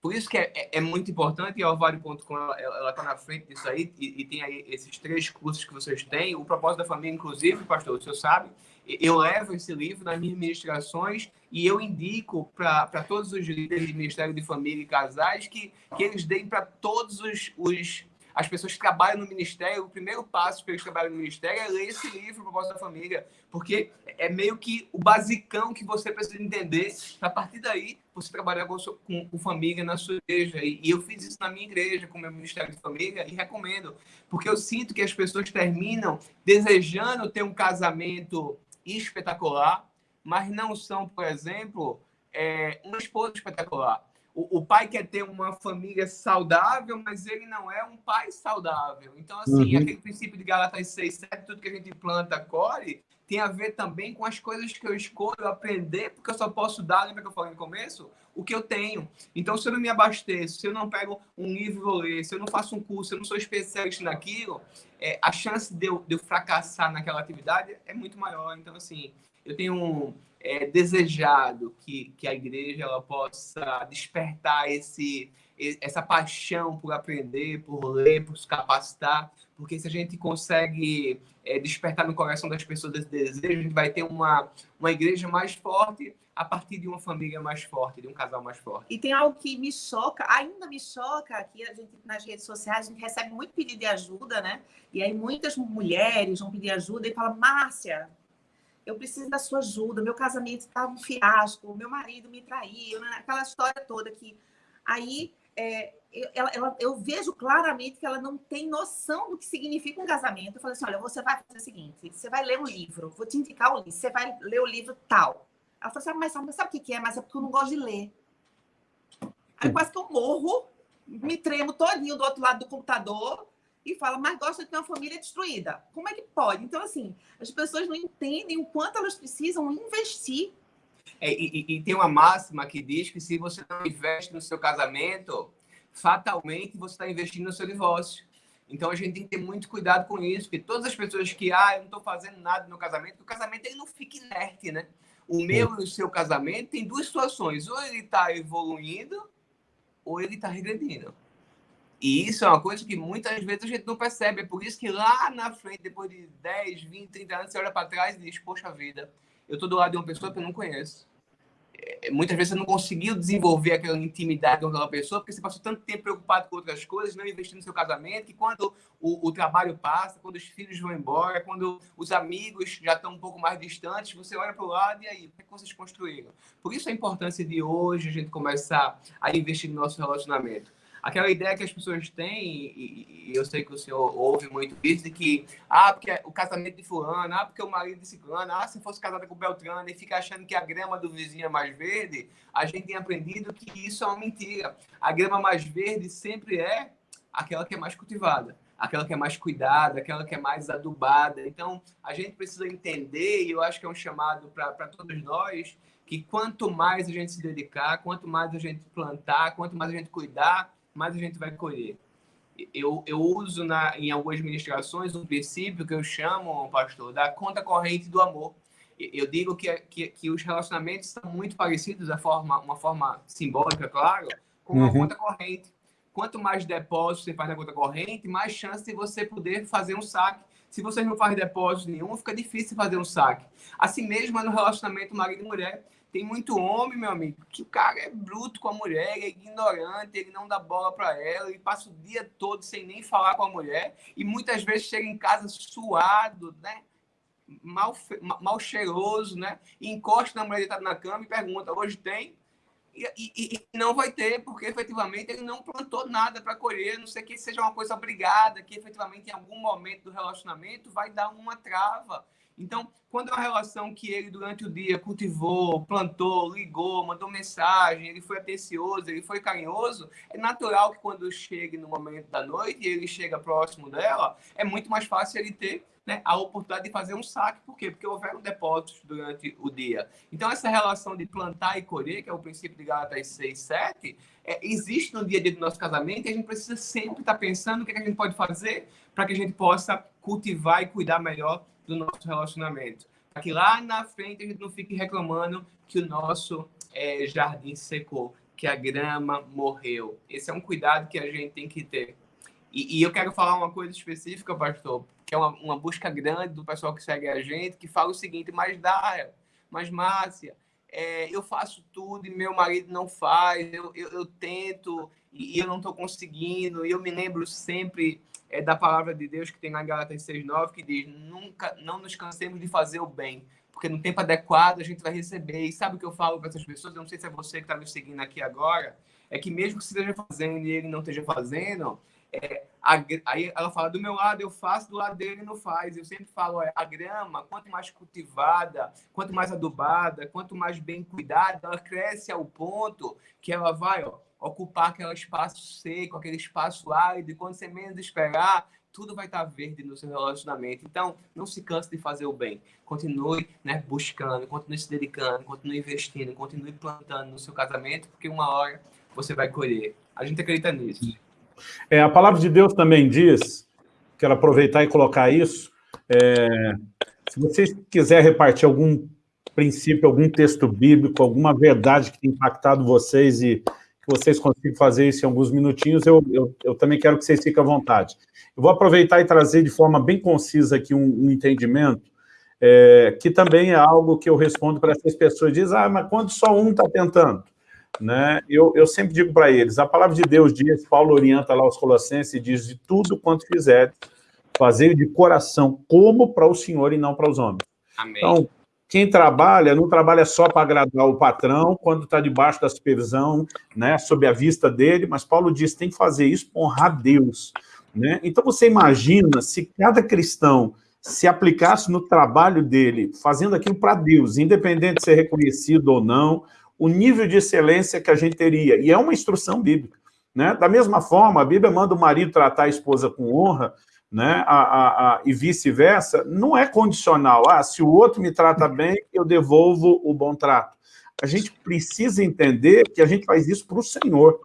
Por isso que é, é, é muito importante, e a Alvario.com ela está na frente disso aí, e, e, tem aí esses três cursos que vocês têm. O propósito da família, inclusive, pastor, o senhor sabe, eu levo esse livro nas minhas ministrações e eu indico para todos os líderes de Ministério de Família e Casais que, que eles deem para todos os, os as pessoas que trabalham no ministério, o primeiro passo para eles trabalharem no ministério é ler esse livro, Propósito da Família, porque é meio que o basicão que você precisa entender. A partir daí, você trabalhar com, com, com família na sua igreja. E, e, eu fiz isso na minha igreja, com o meu ministério de família, e recomendo, porque eu sinto que as pessoas terminam desejando ter um casamento espetacular, mas não são, por exemplo, é, uma esposa espetacular o, o, pai quer ter uma família saudável, mas ele não é um pai saudável. Então, assim, uhum. aquele princípio de Galatas 6, 7, tudo que a gente planta, colhe, tem a ver também com as coisas que eu escolho aprender, porque eu só posso dar, lembra que eu falei no começo? O que eu tenho. Então, se eu não me abasteço, se eu não pego um livro e vou ler, se eu não faço um curso, se eu não sou especialista naquilo, é, a chance de eu, de eu fracassar naquela atividade é muito maior. Então, assim, eu tenho um é, desejado que, que a igreja ela possa despertar esse, essa paixão por aprender, por ler, por se capacitar, porque se a gente consegue é, despertar no coração das pessoas esse desejo, a gente vai ter uma, uma igreja mais forte a partir de uma família mais forte, de um casal mais forte. E tem algo que me choca, ainda me choca, aqui a gente nas redes sociais a gente recebe muito pedido de ajuda, né? E aí muitas mulheres vão pedir ajuda e falam, Márcia, eu preciso da sua ajuda, meu casamento estava um fiasco, meu marido me traiu, né? aquela história toda que aí é, eu, ela, ela, eu, vejo claramente que ela não tem noção do que significa um casamento. Eu falei assim, olha, você vai fazer o seguinte, você vai ler um livro, vou te indicar o livro, você vai ler o livro tal. Ela falou assim, mas sabe, sabe o que é? Mas é porque eu não gosto de ler. Aí quase que eu morro, me tremo todinho do outro lado do computador, e fala, mas gosta de ter uma família destruída. Como é que pode? Então, assim, as pessoas não entendem o quanto elas precisam investir. É, e, e, tem uma máxima que diz que se você não investe no seu casamento, fatalmente você está investindo no seu divórcio. Então a gente tem que ter muito cuidado com isso, porque todas as pessoas que, ah, eu não estou fazendo nada no casamento, o casamento ele não fica inerte, né? O meu e o seu casamento tem duas situações, ou ele está evoluindo, ou ele está regredindo. E isso é uma coisa que muitas vezes a gente não percebe. É por isso que lá na frente, depois de 10, 20, 30 anos, você olha para trás e diz: Poxa vida, eu estou do lado de uma pessoa que eu não conheço. É, muitas vezes você não conseguiu desenvolver aquela intimidade com aquela pessoa porque você passou tanto tempo preocupado com outras coisas, não investindo no seu casamento, que quando o, o trabalho passa, quando os filhos vão embora, quando os amigos já estão um pouco mais distantes, você olha para o lado e aí, o que, é que vocês construíram? Por isso a importância de hoje a gente começar a investir no nosso relacionamento aquela ideia que as pessoas têm, e, eu sei que o senhor ouve muito isso, de que, ah, porque o casamento de fulano, ah, porque o marido de ciclano, ah, se fosse casada com Beltrano, e fica achando que a grama do vizinho é mais verde, a gente tem aprendido que isso é uma mentira. A grama mais verde sempre é aquela que é mais cultivada aquela que é mais cuidada, aquela que é mais adubada. Então, a gente precisa entender, e eu acho que é um chamado para todos nós, que quanto mais a gente se dedicar, quanto mais a gente plantar, quanto mais a gente cuidar, mais a gente vai colher. Eu, eu uso na, em algumas ministrações um princípio que eu chamo, pastor, da conta corrente do amor. Eu digo que, que, que os relacionamentos são muito parecidos, de forma, uma forma simbólica, claro, com uma uhum. conta corrente. Quanto mais depósito você faz na conta corrente, mais chance de você poder fazer um saque. Se você não faz depósito nenhum, fica difícil fazer um saque. Assim mesmo é no relacionamento marido e mulher. Tem muito homem, meu amigo, que o cara é bruto com a mulher, é ignorante, ele não dá bola para ela, ele passa o dia todo sem nem falar com a mulher e muitas vezes chega em casa suado, né? Mal, mal cheiroso, né? E encosta na mulher deitada na cama e pergunta: hoje tem? E, e, e, não vai ter, porque efetivamente ele não plantou nada para colher, não sei que seja uma coisa obrigada, que efetivamente em algum momento do relacionamento vai dar uma trava. Então, quando é uma relação que ele, durante o dia, cultivou, plantou, ligou, mandou mensagem, ele foi atencioso, ele foi carinhoso, é natural que quando chegue no momento da noite e ele chega próximo dela, é muito mais fácil ele ter né, a oportunidade de fazer um saque. Por quê? Porque houveram depósitos durante o dia. Então, essa relação de plantar e colher, que é o princípio de Gálatas 6, 7, é, existe no dia a dia do nosso casamento e a gente precisa sempre estar pensando o que, é que a gente pode fazer para que a gente possa cultivar e cuidar melhor do nosso relacionamento. Para que lá na frente a gente não fique reclamando que o nosso é, jardim secou, que a grama morreu. Esse é um cuidado que a gente tem que ter. E, e eu quero falar uma coisa específica, pastor, que é uma, uma, busca grande do pessoal que segue a gente, que fala o seguinte, mas Dara, mas Márcia, é, eu faço tudo e meu marido não faz, eu, eu, eu tento e eu não estou conseguindo, e eu me lembro sempre é da palavra de Deus que tem na Gálatas 6,9, que diz: nunca, não nos cansemos de fazer o bem, porque no tempo adequado a gente vai receber. E sabe o que eu falo para essas pessoas? Eu não sei se é você que está me seguindo aqui agora, é que mesmo que você esteja fazendo e ele não esteja fazendo, é, a, aí ela fala: do meu lado eu faço, do lado dele não faz. Eu sempre falo: é, a grama, quanto mais cultivada, quanto mais adubada, quanto mais bem cuidada, ela cresce ao ponto que ela vai, ó ocupar aquele espaço seco, aquele espaço árido, e quando você menos esperar, tudo vai estar verde no seu relacionamento. Então, não se canse de fazer o bem. Continue né, buscando, continue se dedicando, continue investindo, continue plantando no seu casamento, porque uma hora você vai colher. A gente acredita nisso. É, a palavra de Deus também diz, quero aproveitar e colocar isso, é, se vocês quiser repartir algum princípio, algum texto bíblico, alguma verdade que tem impactado vocês e que vocês consigam fazer isso em alguns minutinhos, eu, eu, eu, também quero que vocês fiquem à vontade. Eu vou aproveitar e trazer de forma bem concisa aqui um, um entendimento, é, que também é algo que eu respondo para essas pessoas, diz, ah, mas quando só um está tentando? Né? Eu, eu sempre digo para eles, a palavra de Deus diz, Paulo orienta lá os colossenses e diz, de tudo quanto fizer, fazer de coração, como para o Senhor e não para os homens. Amém. Então, quem trabalha, não trabalha só para agradar o patrão, quando está debaixo da supervisão, né, sob a vista dele, mas Paulo diz, tem que fazer isso para honrar Deus. Né? Então, você imagina se cada cristão se aplicasse no trabalho dele, fazendo aquilo para Deus, independente de ser reconhecido ou não, o nível de excelência que a gente teria. E é uma instrução bíblica. Né? Da mesma forma, a Bíblia manda o marido tratar a esposa com honra, né, a, a, a, e vice-versa, não é condicional. Ah, se o outro me trata [laughs] bem, eu devolvo o bom trato. A gente precisa entender que a gente faz isso para o Senhor.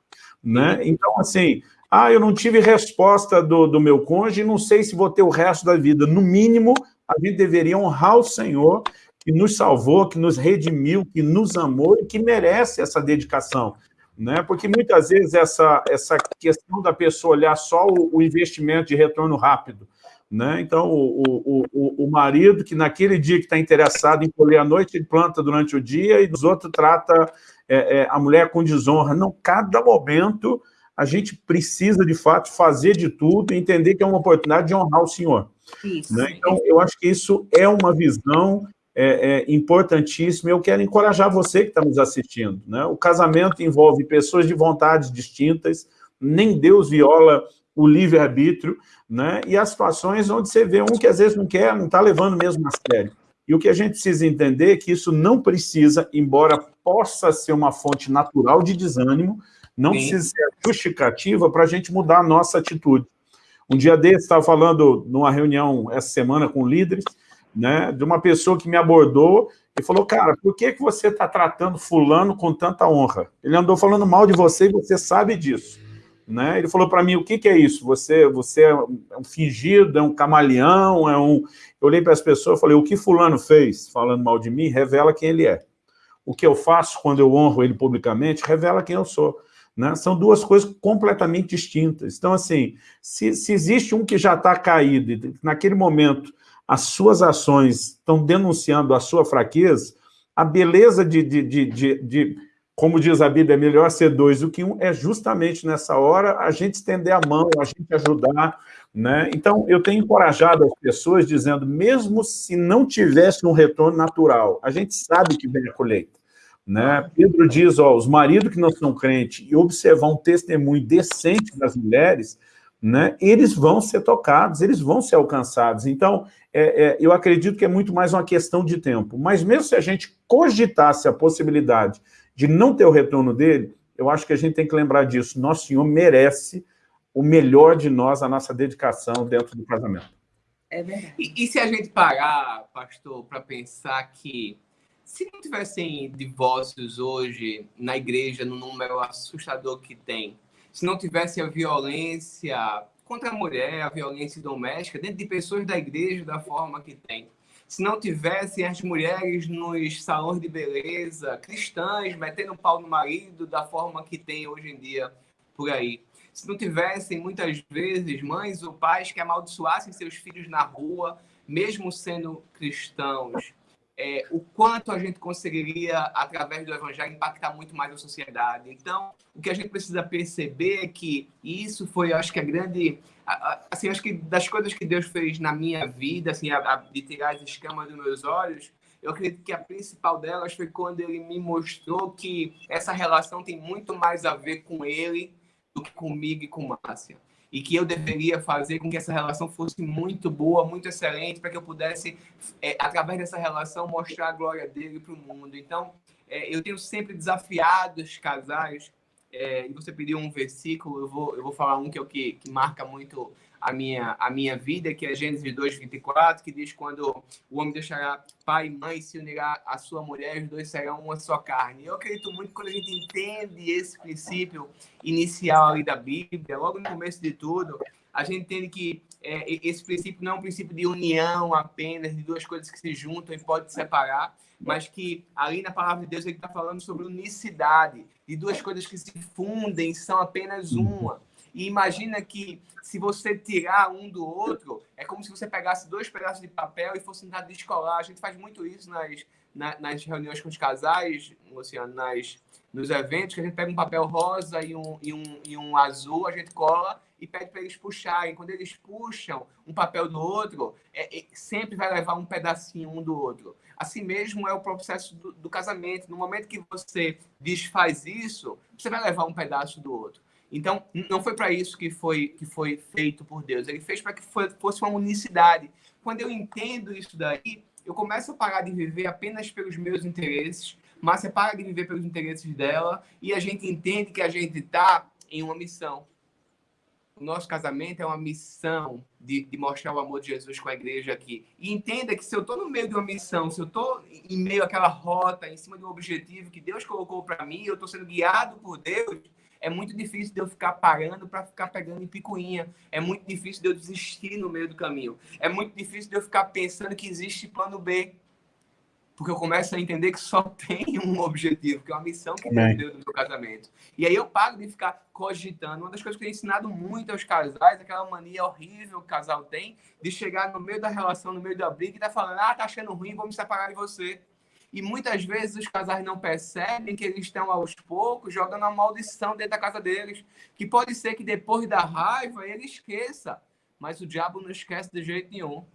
Né? Então, assim, ah, eu não tive resposta do, do meu cônjuge, não sei se vou ter o resto da vida. No mínimo, a gente deveria honrar o Senhor, que nos salvou, que nos redimiu, que nos amou e que merece essa dedicação né? porque muitas vezes essa, essa questão da pessoa olhar só o, o investimento de retorno rápido, né? Então, o, o, o, o, marido que naquele dia que está interessado em colher à noite, ele planta durante o dia e dos outros trata é, é, a mulher com desonra. Não, cada momento a gente precisa, de fato, fazer de tudo e entender que é uma oportunidade de honrar o Senhor. Né? Então, eu acho que isso é uma visão é, é importantíssimo. Eu quero encorajar você que está nos assistindo. Né? O casamento envolve pessoas de vontades distintas, nem Deus viola o livre-arbítrio, né? e as situações onde você vê um que às vezes não quer, não está levando mesmo a sério. E o que a gente precisa entender é que isso não precisa, embora possa ser uma fonte natural de desânimo, não Sim. precisa ser justificativa para a gente mudar a nossa atitude. Um dia desse, estava falando numa reunião essa semana com líderes, né, de uma pessoa que me abordou e falou, cara, por que, que você está tratando fulano com tanta honra? Ele andou falando mal de você e você sabe disso. Né? Ele falou para mim, o que, que, é isso? Você, você é um fingido, é um camaleão, é um... Eu olhei para as pessoas e falei, o que fulano fez, falando mal de mim, revela quem ele é. O que eu faço quando eu honro ele publicamente, revela quem eu sou. Né? São duas coisas completamente distintas. Então, assim, se, se existe um que já está caído, naquele momento as suas ações estão denunciando a sua fraqueza, a beleza de, de, de, de, de como diz a Bíblia, é melhor ser dois do que um, é justamente nessa hora a gente estender a mão, a gente ajudar, né? Então, eu tenho encorajado as pessoas dizendo, mesmo se não tivesse um retorno natural, a gente sabe que vem a colheita. Né? Pedro diz, ó, os maridos que não são crentes e observar um testemunho decente das mulheres, né, eles vão ser tocados, eles vão ser alcançados. Então, é, é, eu acredito que é muito mais uma questão de tempo. Mas mesmo se a gente cogitasse a possibilidade de não ter o retorno dele, eu acho que a gente tem que lembrar disso. Nosso Senhor merece o melhor de nós, a nossa dedicação dentro do casamento. É verdade. E, e se a gente parar, pastor, para pensar que se não tivessem divórcios hoje na igreja, no número assustador que tem, se não tivesse a violência contra a mulher, a violência doméstica, dentro de pessoas da igreja da forma que tem, se não tivessem as mulheres nos salões de beleza, cristãs, metendo pau no marido da forma que tem hoje em dia por aí, se não tivessem muitas vezes mães ou pais que amaldiçoassem seus filhos na rua, mesmo sendo cristãos, é, o quanto a gente conseguiria, através do evangelho, impactar muito mais a sociedade. Então, o que a gente precisa perceber é que isso foi, acho que, a grande... Assim, acho que das coisas que Deus fez na minha vida, assim, a, a, de tirar as escamas dos meus olhos, eu acredito que a principal delas foi quando ele me mostrou que essa relação tem muito mais a ver com ele do que comigo e com Márcia e que eu deveria fazer com que essa relação fosse muito boa, muito excelente, para que eu pudesse, é, através dessa relação, mostrar a glória dele para o mundo. Então, é, eu tenho sempre desafiado os casais, é, e você pediu um versículo, eu vou, eu vou falar um que é o que, que marca muito a minha, a minha vida, que é Gênesis 2, 24, que diz quando o homem deixará pai e mãe se unirá à sua mulher, os dois serão uma só carne. Eu acredito muito quando a gente entende esse princípio inicial ali da Bíblia, logo no começo de tudo, a gente entende que é, esse princípio não é um princípio de união apenas, de duas coisas que se juntam e podem separar, mas que ali na palavra de Deus ele está falando sobre unicidade, de duas coisas que se fundem, são apenas uma. E imagina que se você tirar um do outro, é como se você pegasse dois pedaços de papel e fosse tentar descolar. A gente faz muito isso nas, nas reuniões com os casais, Luciano, nas, nos eventos, que a gente pega um papel rosa e um, e um, e um azul, a gente cola e pede para eles puxarem. Quando eles puxam um papel do outro, é, é, sempre vai levar um pedacinho um do outro. Assim mesmo é o processo do, do casamento. No momento que você desfaz isso, você vai levar um pedaço do outro. Então, não foi para isso que foi, que foi feito por Deus. Ele fez para que foi, fosse uma unicidade. Quando eu entendo isso daí, eu começo a parar de viver apenas pelos meus interesses, você para de viver pelos interesses dela e a gente entende que a gente está em uma missão. Nosso casamento é uma missão de, de, mostrar o amor de Jesus com a igreja aqui. E entenda que se eu estou no meio de uma missão, se eu estou em meio àquela rota, em cima de um objetivo que Deus colocou para mim, eu estou sendo guiado por Deus, é muito difícil de eu ficar parando para ficar pegando em picuinha. É muito difícil de eu desistir no meio do caminho. É muito difícil de eu ficar pensando que existe plano B. Porque eu começo a entender que só [laughs] tem um objetivo, que é uma missão que Deus deu no meu casamento. E aí eu paro de ficar cogitando. Uma das coisas que eu tenho ensinado muito aos casais, aquela mania horrível que o casal tem, de chegar no meio da relação, no meio da briga, e tá falando, ah, tá achando ruim, vou me separar de você. E muitas vezes os casais não percebem que eles estão aos poucos jogando a maldição dentro da casa deles. Que pode ser que depois da raiva ele esqueça. Mas o diabo não esquece de jeito nenhum.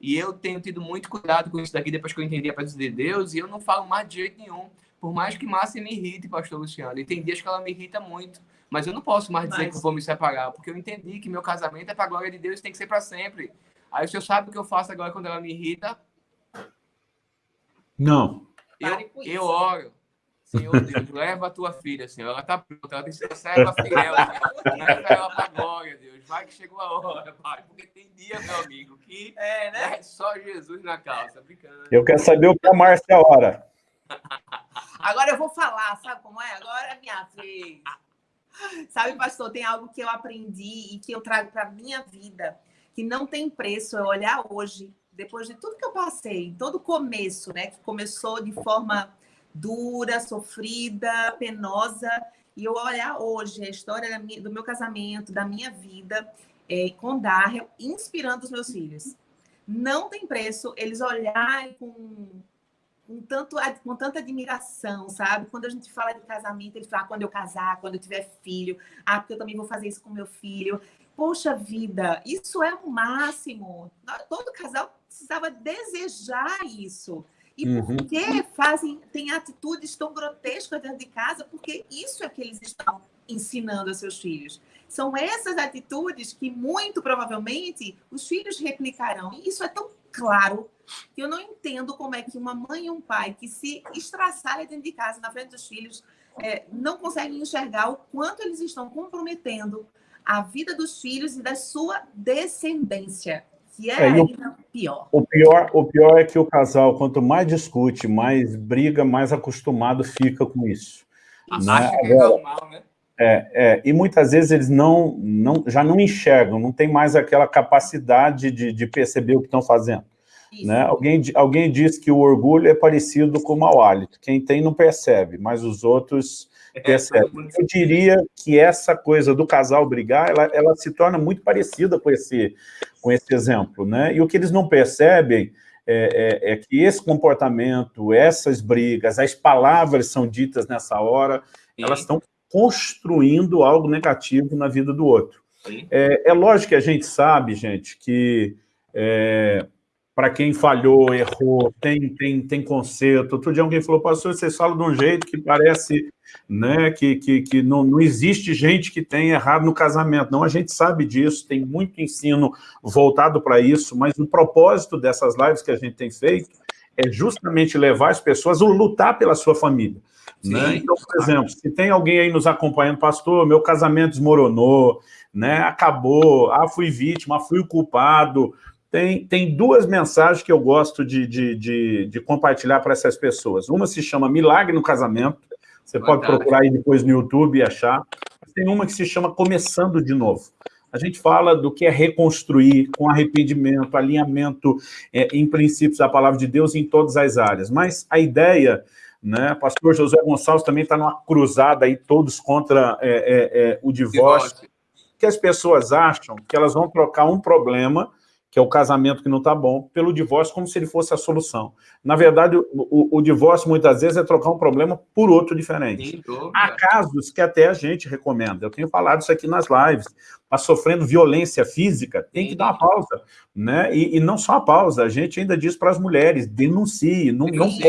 E eu tenho tido muito cuidado com isso daqui depois que eu entendi a presença de Deus. E eu não falo mais de jeito nenhum. Por mais que Márcia me irrite, pastor Luciano. E tem dias que ela me irrita muito. Mas eu não posso mais dizer mas... que eu vou me separar. Porque eu entendi que meu casamento é para a glória de Deus e tem que ser para sempre. Aí o senhor sabe o que eu faço agora quando ela me irrita? Não. Eu, eu oro. Senhor Deus, leva a tua filha, Senhor. Ela está pronta, ela tem que ser serva fiel. Leva ela para glória, Deus. Vai que chegou a hora, Pai. Porque tem dia, meu amigo, que é, né? é só Jesus na calça. Brincando. Eu quero saber o que a Márcia hora. [laughs] Agora eu vou falar, sabe como é? Agora é minha vez. Sabe, pastor, tem algo que eu aprendi e que eu trago para a minha vida, que não tem preço eu olhar hoje, depois de tudo que eu passei, todo o começo, né? Que começou de forma dura, sofrida, penosa, e eu olhar hoje a história do meu casamento, da minha vida, é, com Darrell, inspirando os meus filhos. Não tem preço eles olharem com com, tanto, com tanta admiração, sabe? Quando a gente fala de casamento, ele fala, ah, quando eu casar, quando eu tiver filho, ah, porque eu também vou fazer isso com meu filho. Poxa vida, isso é o máximo. Todo casal precisava desejar isso. E uhum. por que fazem, têm atitudes tão grotescas dentro de casa? Porque isso é que eles estão ensinando a seus filhos. São essas atitudes que, muito provavelmente, os filhos replicarão. E isso é tão claro que eu não entendo como é que uma mãe e um pai que se estraçarem dentro de casa, na frente dos filhos, é, não conseguem enxergar o quanto eles estão comprometendo a vida dos filhos e da sua descendência, que é, é ainda o, pior. O pior. O pior é que o casal, quanto mais discute, mais briga, mais acostumado fica com isso. Né? que é normal, né? É, é, e muitas vezes eles não, não, já não enxergam, não tem mais aquela capacidade de, de perceber o que estão fazendo. Né? Alguém, alguém diz que o orgulho é parecido com o mau hálito. Quem tem não percebe, mas os outros é, percebem. Eu diria que essa coisa do casal brigar, ela, ela se torna muito parecida com esse, com esse exemplo. Né? E o que eles não percebem é, é, é que esse comportamento, essas brigas, as palavras são ditas nessa hora, Sim. elas estão construindo algo negativo na vida do outro. É, é, lógico que a gente sabe, gente, que é, para quem falhou, errou, tem, tem, tem conserto. Outro dia alguém falou, pastor, vocês falam de um jeito que parece né, que, que, que não, não existe gente que tem errado no casamento. Não, a gente sabe disso, tem muito ensino voltado para isso, mas o propósito dessas lives que a gente tem feito é justamente levar as pessoas a lutar pela sua família. Né? Então, por exemplo, se tem alguém aí nos acompanhando, pastor, meu casamento desmoronou, né? acabou, ah, fui vítima, ah, fui o culpado, tem, tem duas mensagens que eu gosto de, de, de, de compartilhar para essas pessoas. Uma se chama Milagre no Casamento, você Boa pode tarde. procurar aí depois no YouTube e achar. Tem uma que se chama Começando de Novo. A gente fala do que é reconstruir com arrependimento, alinhamento é, em princípios da palavra de Deus em todas as áreas. Mas a ideia né? Pastor José Gonçalves também está numa cruzada aí, todos contra é, é, é, o divórcio, divórcio, que as pessoas acham que elas vão trocar um problema que é o casamento que não está bom, pelo divórcio como se ele fosse a solução. Na verdade, o, o, o divórcio, muitas vezes, é trocar um problema por outro diferente. Há casos que até a gente recomenda. Eu tenho falado isso aqui nas lives. Está sofrendo violência física, tem que dar uma pausa. Né? E, e não só a pausa, a gente ainda diz para as mulheres, denuncie, não, não pode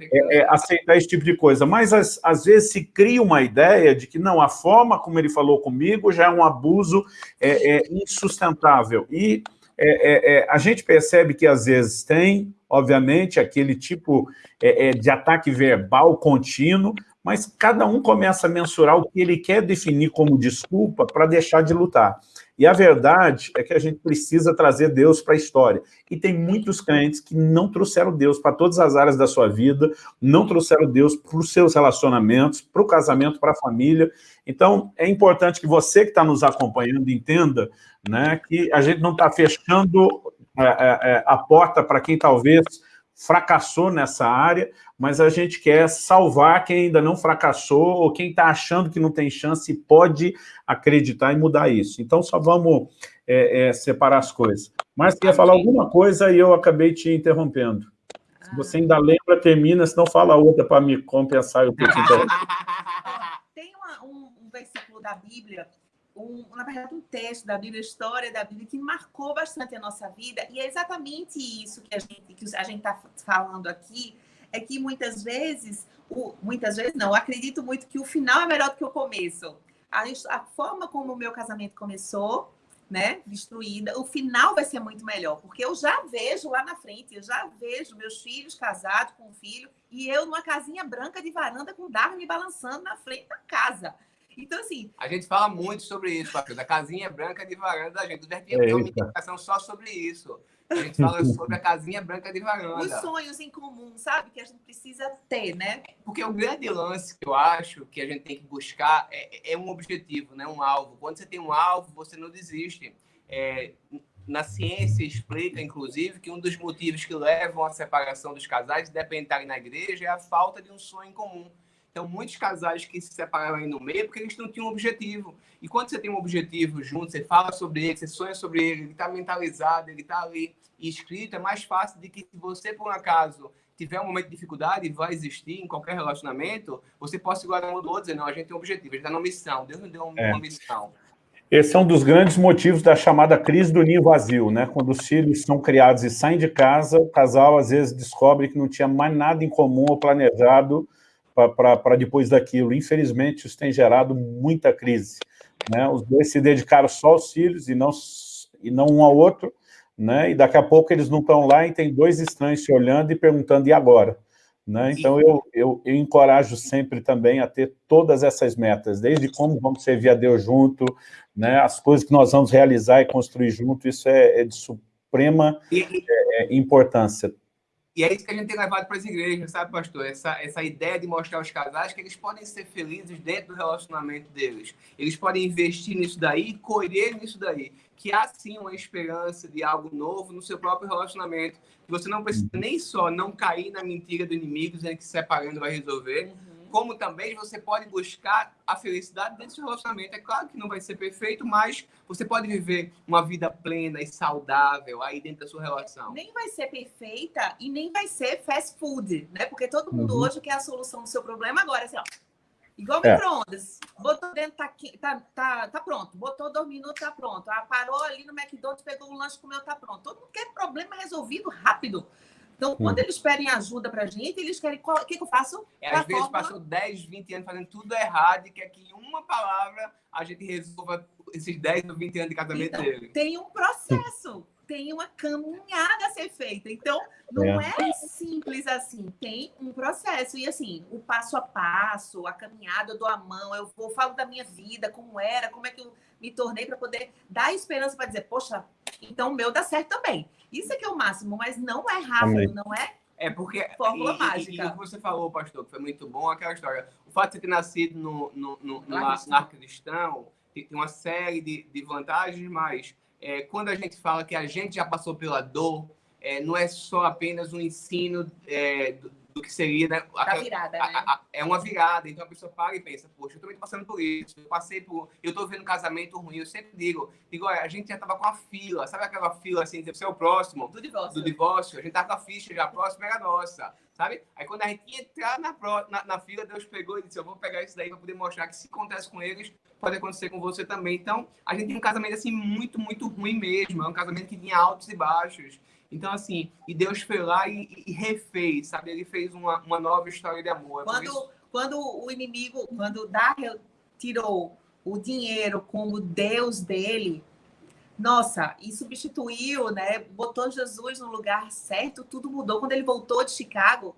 é, é, aceitar esse tipo de coisa. Mas, às, às vezes, se cria uma ideia de que, não, a forma como ele falou comigo já é um abuso é, é insustentável. E é, é, é, a gente percebe que às vezes tem, obviamente, aquele tipo é, é, de ataque verbal contínuo, mas cada um começa a mensurar o que ele quer definir como desculpa para deixar de lutar. E a verdade é que a gente precisa trazer Deus para a história. E tem muitos crentes que não trouxeram Deus para todas as áreas da sua vida, não trouxeram Deus para os seus relacionamentos, para o casamento, para a família. Então, é importante que você que está nos acompanhando entenda né, que a gente não está fechando é, é, é, a porta para quem talvez fracassou nessa área, mas a gente quer salvar quem ainda não fracassou ou quem está achando que não tem chance e pode acreditar e mudar isso. Então, só vamos é, é, separar as coisas. Mas queria falar alguma coisa e eu acabei te interrompendo. Se você ainda lembra, termina, senão fala outra para me compensar. Eu [laughs] Tem uma, um, um versículo da Bíblia um, na verdade, um texto da Bíblia, história da Bíblia, que marcou bastante a nossa vida, e é exatamente isso que a gente está falando aqui, é que muitas vezes, o, muitas vezes não, acredito muito que o final é melhor do que o começo. A, a forma como o meu casamento começou, né, destruída, o final vai ser muito melhor, porque eu já vejo lá na frente, eu já vejo meus filhos casados com um filho, e eu numa casinha branca de varanda com o me balançando na frente da casa. Então, assim... A gente fala muito sobre isso, Patrick, da casinha branca de varanda da gente. Deve ter uma meditação só sobre isso. A gente fala sobre a casinha branca de varanda. Os sonhos em comum, sabe? Que a gente precisa ter, né? Porque o grande lance que eu acho que a gente tem que buscar é, é um objetivo, né? um alvo. Quando você tem um alvo, você não desiste. É, na ciência explica, inclusive, que um dos motivos que levam à separação dos casais, independente na igreja, é a falta de um sonho em comum. Então, muitos casais que se separaram aí no meio porque eles não tinham um objetivo. E quando você tem um objetivo junto, você fala sobre ele, você sonha sobre ele, ele está mentalizado, ele está ali escrito, é mais fácil de que se você, por um acaso, tiver um momento de dificuldade, vai existir em qualquer relacionamento, você possa igualar um do outro, dizer, não, a gente tem um objetivo, a gente está numa missão, Deus nos deu uma, é. missão. Esse é um dos grandes motivos da chamada crise do ninho vazio, né? Quando os filhos são criados e saem de casa, o casal às vezes descobre que não tinha mais nada em comum ou planejado para depois daquilo. Infelizmente, isso tem gerado muita crise. Né? Os dois se dedicaram só aos filhos e não, e não um ao outro, né? e daqui a pouco eles não estão lá e tem dois estranhos se olhando e perguntando, e agora? Né? Então, eu, eu, eu, encorajo sempre também a ter todas essas metas, desde como vamos servir a Deus junto, né? as coisas que nós vamos realizar e construir junto, isso é, é de suprema é, é, importância. E é isso que a gente tem levado para as igrejas, sabe, pastor? Essa, essa ideia de mostrar aos casais que eles podem ser felizes dentro do relacionamento deles. Eles podem investir nisso daí, colher nisso daí. Que há sim uma esperança de algo novo no seu próprio relacionamento. Que você não precisa nem só não cair na mentira do inimigo, dizendo que se separando vai resolver. Uhum como também você pode buscar a felicidade dentro do seu relacionamento. É claro que não vai ser perfeito, mas você pode viver uma vida plena e saudável aí dentro da sua relação. Nem vai ser perfeita e nem vai ser fast food, né? Porque todo mundo uhum. hoje quer a solução do seu problema agora, assim, ó. Igual é. micro-ondas. Botou dentro, tá, tá, tá, tá pronto. Botou dois minutos, tá pronto. Ah, parou ali no McDonald's, pegou o lanche, comeu, tá pronto. Todo mundo quer problema resolvido rápido. Então, quando hum. eles pedem ajuda para a gente, eles querem. O que, que eu faço? É, às vezes fórmula... passou 10, 20 anos fazendo tudo errado e quer que em uma palavra a gente resolva esses 10 ou 20 anos de casamento então, dele. Tem um processo, tem uma caminhada a ser feita. Então, não é. é. simples assim, tem um processo. E assim, o passo a passo, a caminhada, eu dou a mão, eu vou, falo da minha vida, como era, como é que eu me tornei para poder dar esperança para dizer, poxa, então o meu dá certo também. Isso é que é o máximo, mas não é rápido, Amém. não é? É porque. Fórmula e, mágica. E, o que você falou, pastor, que foi muito bom, aquela história. O fato de você ter nascido no, no, no, no lar cristão tem uma série de, de vantagens, mas é, quando a gente fala que a gente já passou pela dor, é, não é só apenas um ensino é, do, do que seria, né? A, virada, a, né? A, é uma virada. Então a pessoa para e pensa, poxa, eu também tô passando por isso. Eu passei por. Eu tô vendo casamento ruim. Eu sempre digo, digo, olha, a gente já tava com a fila. Sabe aquela fila assim, você é o próximo? Do divórcio. Do divórcio. A gente tava com a ficha já, a próxima era nossa. Sabe? Aí quando a gente ia entrar na, na, na fila, Deus pegou e disse: Eu vou pegar isso daí para poder mostrar que se acontece com eles, pode acontecer com você também. Então, a gente tem um casamento assim muito, muito ruim mesmo. É um casamento que tinha altos e baixos. Então, assim, e Deus foi lá e, e refez, sabe? Ele fez uma, uma nova história de amor. É quando, isso... quando o inimigo, quando Daniel tirou o dinheiro como Deus dele, nossa, e substituiu, né? Botou Jesus no lugar certo, tudo mudou. Quando ele voltou de Chicago,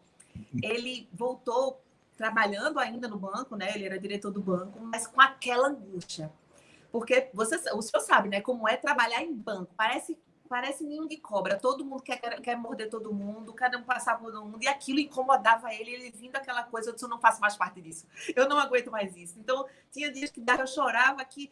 ele voltou trabalhando ainda no banco, né? Ele era diretor do banco, mas com aquela angústia. Porque você, o senhor sabe, né? Como é trabalhar em banco. Parece parece ninho de cobra. Todo mundo quer, quer morder todo mundo, cada um passar por todo mundo. E aquilo incomodava ele, ele vindo aquela coisa, eu disse, eu não faço mais parte disso. Eu não aguento mais isso. Então, tinha dias que eu chorava, que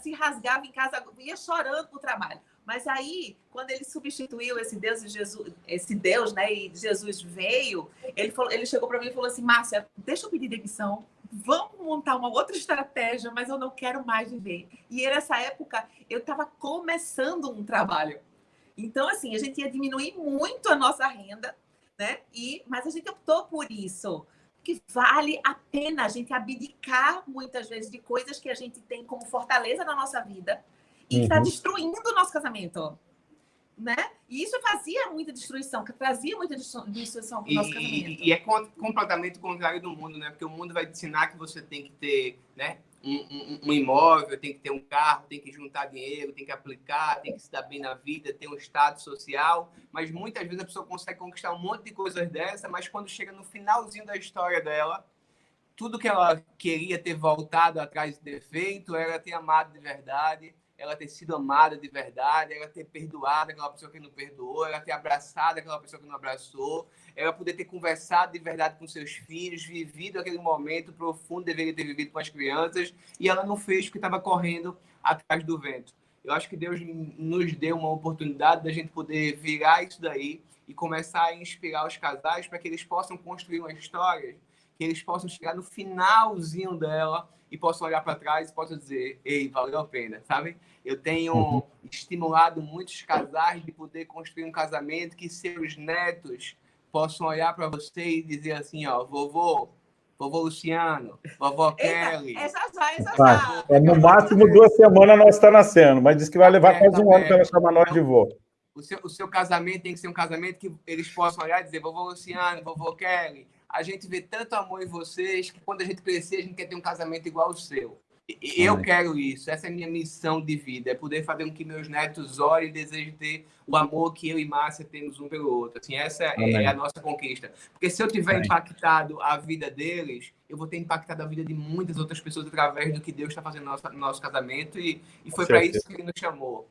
se rasgava em casa, ia chorando pro trabalho. Mas aí, quando ele substituiu esse Deus e Jesus, esse Deus, né, e Jesus veio, ele falou, ele chegou para mim e falou assim: "Márcia, deixa eu pedir demissão. Vamos montar uma outra estratégia, mas eu não quero mais viver". E nessa época eu estava começando um trabalho. Então, assim, a gente ia diminuir muito a nossa renda, né? E, mas a gente optou por isso. Que vale a pena a gente abdicar muitas vezes de coisas que a gente tem como fortaleza na nossa vida e que está uhum. destruindo o nosso casamento. Né? E isso fazia muita destruição, que trazia muita destruição para o nosso casamento. E, e é completamente contrário do mundo, né? Porque o mundo vai te ensinar que você tem que ter, né? Um, um, imóvel, tem que ter um carro, tem que juntar dinheiro, tem que aplicar, tem que se dar bem na vida, ter um estado social. Mas muitas vezes a pessoa consegue conquistar um monte de coisas dessa, mas quando chega no finalzinho da história dela, tudo que ela queria ter voltado atrás de ter feito era ter amado de verdade, ela ter sido amada de verdade, ela ter perdoado aquela pessoa que não perdoou, ela ter abraçado aquela pessoa que não abraçou, ela poder ter conversado de verdade com seus filhos, vivido aquele momento profundo, deveria ter vivido com as crianças, e ela não fez porque estava correndo atrás do vento. Eu acho que Deus nos deu uma oportunidade da gente poder virar isso daí e começar a inspirar os casais para que eles possam construir uma história, que eles possam chegar no finalzinho dela e possam olhar para trás e possam dizer, ei, valeu a pena, sabe? Eu tenho uhum. estimulado muitos casais de poder construir um casamento que seus netos possam olhar para você e dizer assim, ó, vovô, vovô Luciano, vovó Kelly. Essa já, essa já. É, no máximo duas semanas nós está nascendo, mas diz que vai levar é, quase um ano para ela chamar nós de vô. O seu, o seu casamento tem que ser um casamento que eles possam olhar e dizer, vovô Luciano, vovô Kelly, a gente vê tanto amor em vocês que quando a gente crescer, a gente quer ter um casamento igual ao seu. Eu Ai. quero isso, essa é a minha missão de vida, é poder fazer com que meus netos olhem e desejem ter o amor que eu e Márcia temos um pelo outro. Assim, essa é, é a nossa conquista. Porque se eu tiver Amém. impactado a vida deles, eu vou ter impactado a vida de muitas outras pessoas através do que Deus está fazendo no nosso, no nosso casamento e, e foi para isso que ele nos chamou.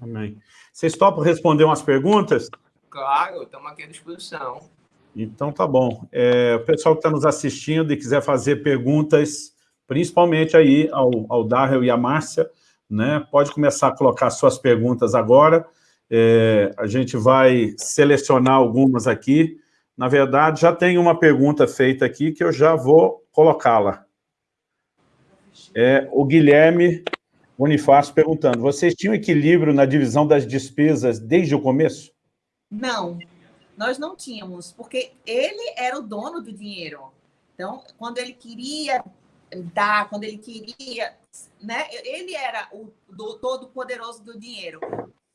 Amém. Vocês topam responder umas perguntas? Claro, estamos aqui à disposição. Então tá bom. É, o pessoal que está nos assistindo e quiser fazer perguntas, principalmente aí ao, ao Darrell e à Márcia, né, pode começar a colocar suas perguntas agora. É, a gente vai selecionar algumas aqui. Na verdade, já tem uma pergunta feita aqui que eu já vou colocá-la. É, o Guilherme Bonifácio perguntando, vocês tinham equilíbrio na divisão das despesas desde o começo? Não, nós não tínhamos, porque ele era o dono do dinheiro. Então, quando ele queria dar, quando ele queria, né? Ele era o do, todo poderoso do dinheiro.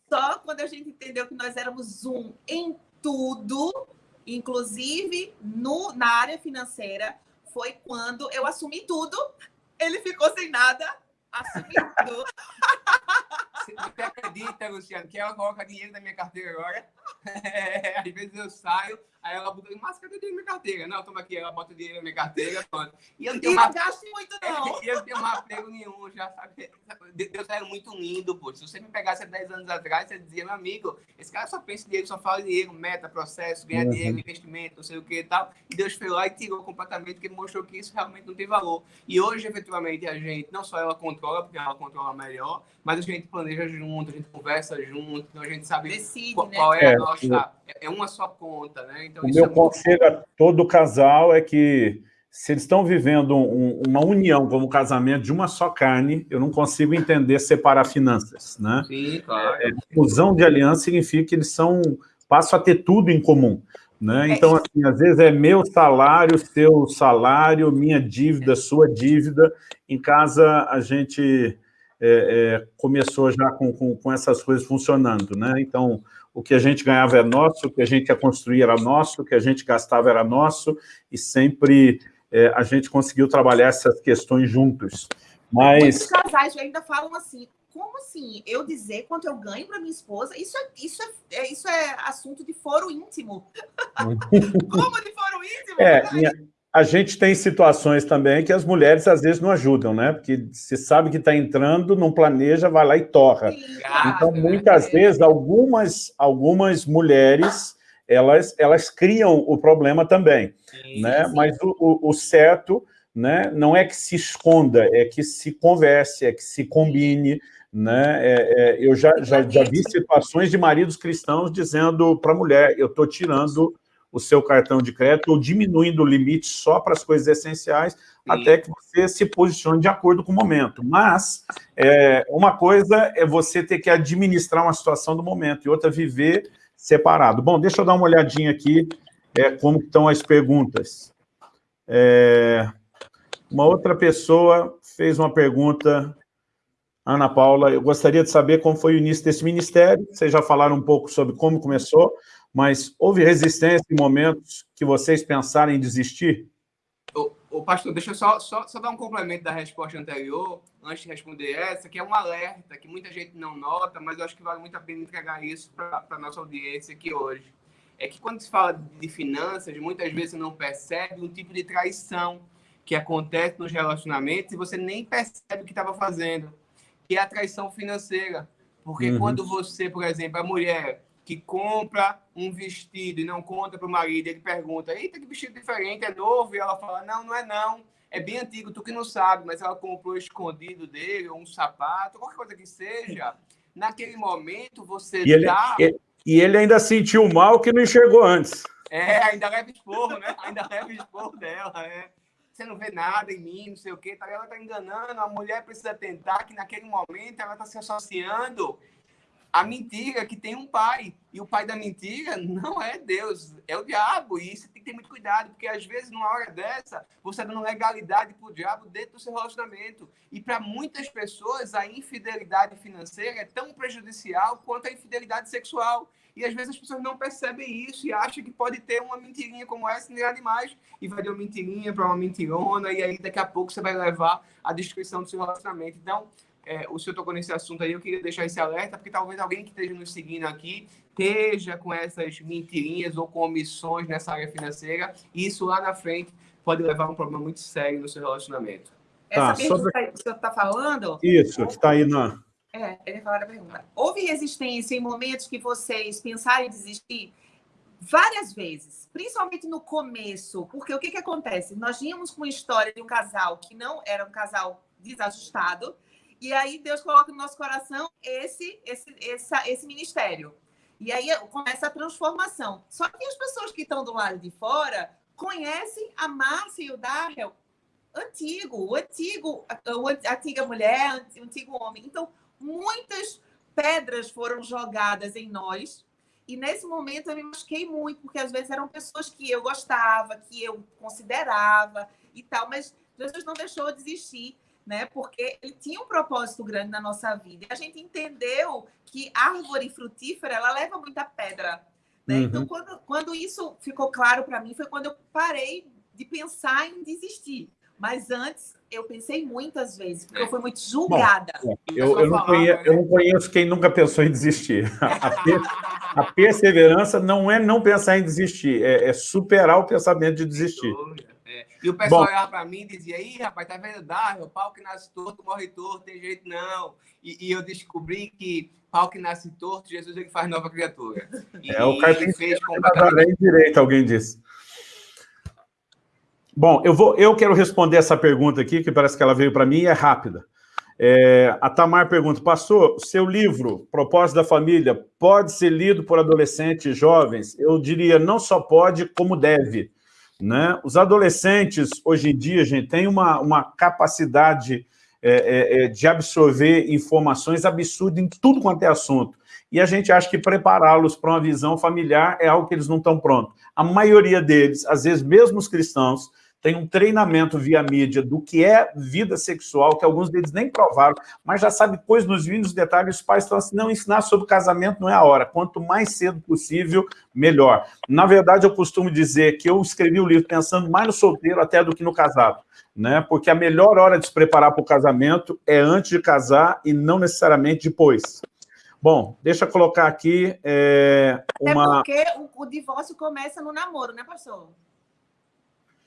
Só quando a gente entendeu que nós éramos um em tudo, inclusive no, na área financeira, foi quando eu assumi tudo, ele ficou sem nada assumindo. [laughs] Você acredita, Luciano, que ela coloca dinheiro na minha carteira agora? [laughs] É, às vezes eu saio, aí ela bota, mas cadê dinheiro na minha carteira? Não, toma aqui, ela bota dinheiro na minha carteira, pronto. E eu não tenho uma... gasto muito, [laughs] não. E eu não tenho mais apego nenhum, já sabe. Deus era muito lindo, pô. Se você me pegasse há 10 anos atrás, você dizia, meu amigo, esse cara só pensa em dinheiro, só fala em dinheiro, meta, processo, ganhar uhum. dinheiro, investimento, não sei o que e tal. E Deus foi lá e tirou completamente, porque mostrou que isso realmente não tem valor. E hoje, efetivamente, a gente, não só ela controla, porque ela controla melhor, mas a gente planeja junto, a gente conversa junto, então a gente sabe Decide, qual, né? qual é, é a nossa é uma só conta, né? Então, o meu é conselho muito... a todo casal é que se eles estão vivendo um, uma união como casamento de uma só carne, eu não consigo entender separar finanças, né? Sim, claro. É, fusão de aliança significa que eles são, passam a ter tudo em comum. Né? É então, assim, às vezes é meu salário, seu salário, minha dívida, sua dívida. Em casa, a gente é, é, começou já com, com, com, essas coisas funcionando. Né? Então, o que a gente ganhava era nosso, o que a gente ia construir era nosso, o que a gente gastava era nosso, e sempre é, a gente conseguiu trabalhar essas questões juntos. Mas... Muitos casais ainda falam assim, como assim? Eu dizer quanto eu ganho para minha esposa? Isso é, isso, é, é, isso é assunto de foro íntimo. [laughs] como de foro íntimo? É, minha, a gente tem situações também que as mulheres às vezes não ajudam, né? Porque se sabe que está entrando, não planeja, vai lá e torra. Então, muitas é. vezes, algumas, algumas mulheres, elas, elas criam o problema também, né? Mas o, o, o, certo né, não é que se esconda, é que se converse, é que se combine, né? É, é, eu já, já, já vi situações de maridos cristãos dizendo para a mulher, eu estou tirando o seu cartão de crédito ou diminuindo o limite só para as coisas essenciais, Sim. até que você se posicione de acordo com o momento. Mas é, uma coisa é você ter que administrar uma situação do momento, e outra viver separado. Bom, deixa eu dar uma olhadinha aqui é, como estão as perguntas. É, uma outra pessoa fez uma pergunta, Ana Paula, eu gostaria de saber como foi o início desse ministério, vocês já falaram um pouco sobre como começou, mas houve resistência em momentos que vocês pensaram em desistir? O, pastor, deixa eu só, só, só dar um complemento da resposta anterior, antes de responder essa, que é um alerta que muita gente não nota, mas eu acho que vale muito a pena entregar isso para a nossa audiência aqui hoje. É que quando se fala de finanças, muitas vezes você não percebe um tipo de traição que acontece nos relacionamentos e você nem percebe o que estava fazendo. que é a traição financeira. Porque uhum. quando você, por exemplo, a mulher que compra um vestido e não conta para o marido, ele pergunta, eita, que vestido diferente, é novo? E ela fala, não, não é não, é bem antigo, tu que não sabe, mas ela comprou escondido dele, ou um sapato, qualquer coisa que seja. Naquele momento, você e dá... Ele, e ele ainda sentiu mal que não enxergou antes. É, ainda leva esporro, né? Ainda leva esporro dela, é. Você não vê nada em mim, não sei o quê. Tá, ela tá enganando, a mulher precisa tentar que naquele momento ela tá se associando a mentira que tem um pai. E o pai da mentira não é Deus, é o diabo. E você tem que ter muito cuidado, porque às vezes, numa hora dessa, você está dando legalidade para o diabo dentro do seu relacionamento. E para muitas pessoas, a infidelidade financeira é tão prejudicial quanto a infidelidade sexual. E às vezes as pessoas não percebem isso e acham que pode ter uma mentirinha como essa em nada demais. E vai ter uma mentirinha para uma mentirona, e aí daqui a pouco você vai levar à destruição do seu relacionamento. Então, é, o senhor tocou nesse assunto aí, eu queria deixar esse alerta, porque talvez alguém que esteja nos seguindo aqui esteja com essas mentirinhas ou com omissões nessa área financeira, e isso lá na frente pode levar a um problema muito sério no seu relacionamento. Essa tá, pergunta sobre... que o senhor está falando... Isso, que está aí na... É, ele fala a pergunta. Houve resistência em momentos que vocês pensaram em desistir? Várias vezes, principalmente no começo, porque o que, que acontece? Nós vínhamos com uma história de um casal que não era um casal desajustado, e aí Deus coloca no nosso coração esse, esse, essa, esse ministério. E aí começa a transformação. Só que as pessoas que estão do lado de fora conhecem a Márcia e o Darrell antigo, o antigo, a antiga mulher, o antigo homem. Então, muitas pedras foram jogadas em nós. E nesse momento eu me machuquei muito, porque às vezes eram pessoas que eu gostava, que eu considerava e tal, mas Jesus não deixou eu desistir né? Porque ele tinha um propósito grande na nossa vida. E a gente entendeu que árvore frutífera ela leva muita pedra. Né? Uhum. Então, quando, quando isso ficou claro para mim, foi quando eu parei de pensar em desistir. Mas antes, eu pensei muitas vezes, porque eu fui muito julgada. Bom, eu, eu, não conheço, eu, não conheço, quem nunca pensou em desistir. A, per, a perseverança não é não pensar em desistir, é, é superar o pensamento de desistir. E o pessoal Bom, olhava para mim e dizia, ih, rapaz, tá vendo? O pau que nasce torto, morre torto, tem jeito não. E, e, eu descobri que pau que nasce torto, Jesus ele faz nova criatura. E [laughs] é o carpinteiro completamente... direito, alguém disse. Bom, eu, vou, eu quero responder essa pergunta aqui, que parece que ela veio para mim e é rápida. É, a Tamar pergunta, pastor, seu livro, Propósito da Família, pode ser lido por adolescentes e jovens? Eu diria, não só pode, como deve. Né? Os adolescentes, hoje em dia, gente, têm uma, uma capacidade é, é, é, de absorver informações absurdas em tudo quanto é assunto. E a gente acha que prepará-los para uma visão familiar é algo que eles não estão prontos. A maioria deles, às vezes mesmo os cristãos, tem um treinamento via mídia do que é vida sexual, que alguns deles nem provaram, mas já sabe coisas nos mínimos detalhes, os pais estão assim, não, ensinar sobre casamento não é a hora, quanto mais cedo possível, melhor. Na verdade, eu costumo dizer que eu escrevi o livro pensando mais no solteiro até do que no casado, né? porque a melhor hora de se preparar para o casamento é antes de casar e não necessariamente depois. Bom, deixa eu colocar aqui é, uma... Até porque o, o divórcio começa no namoro, né, pastor?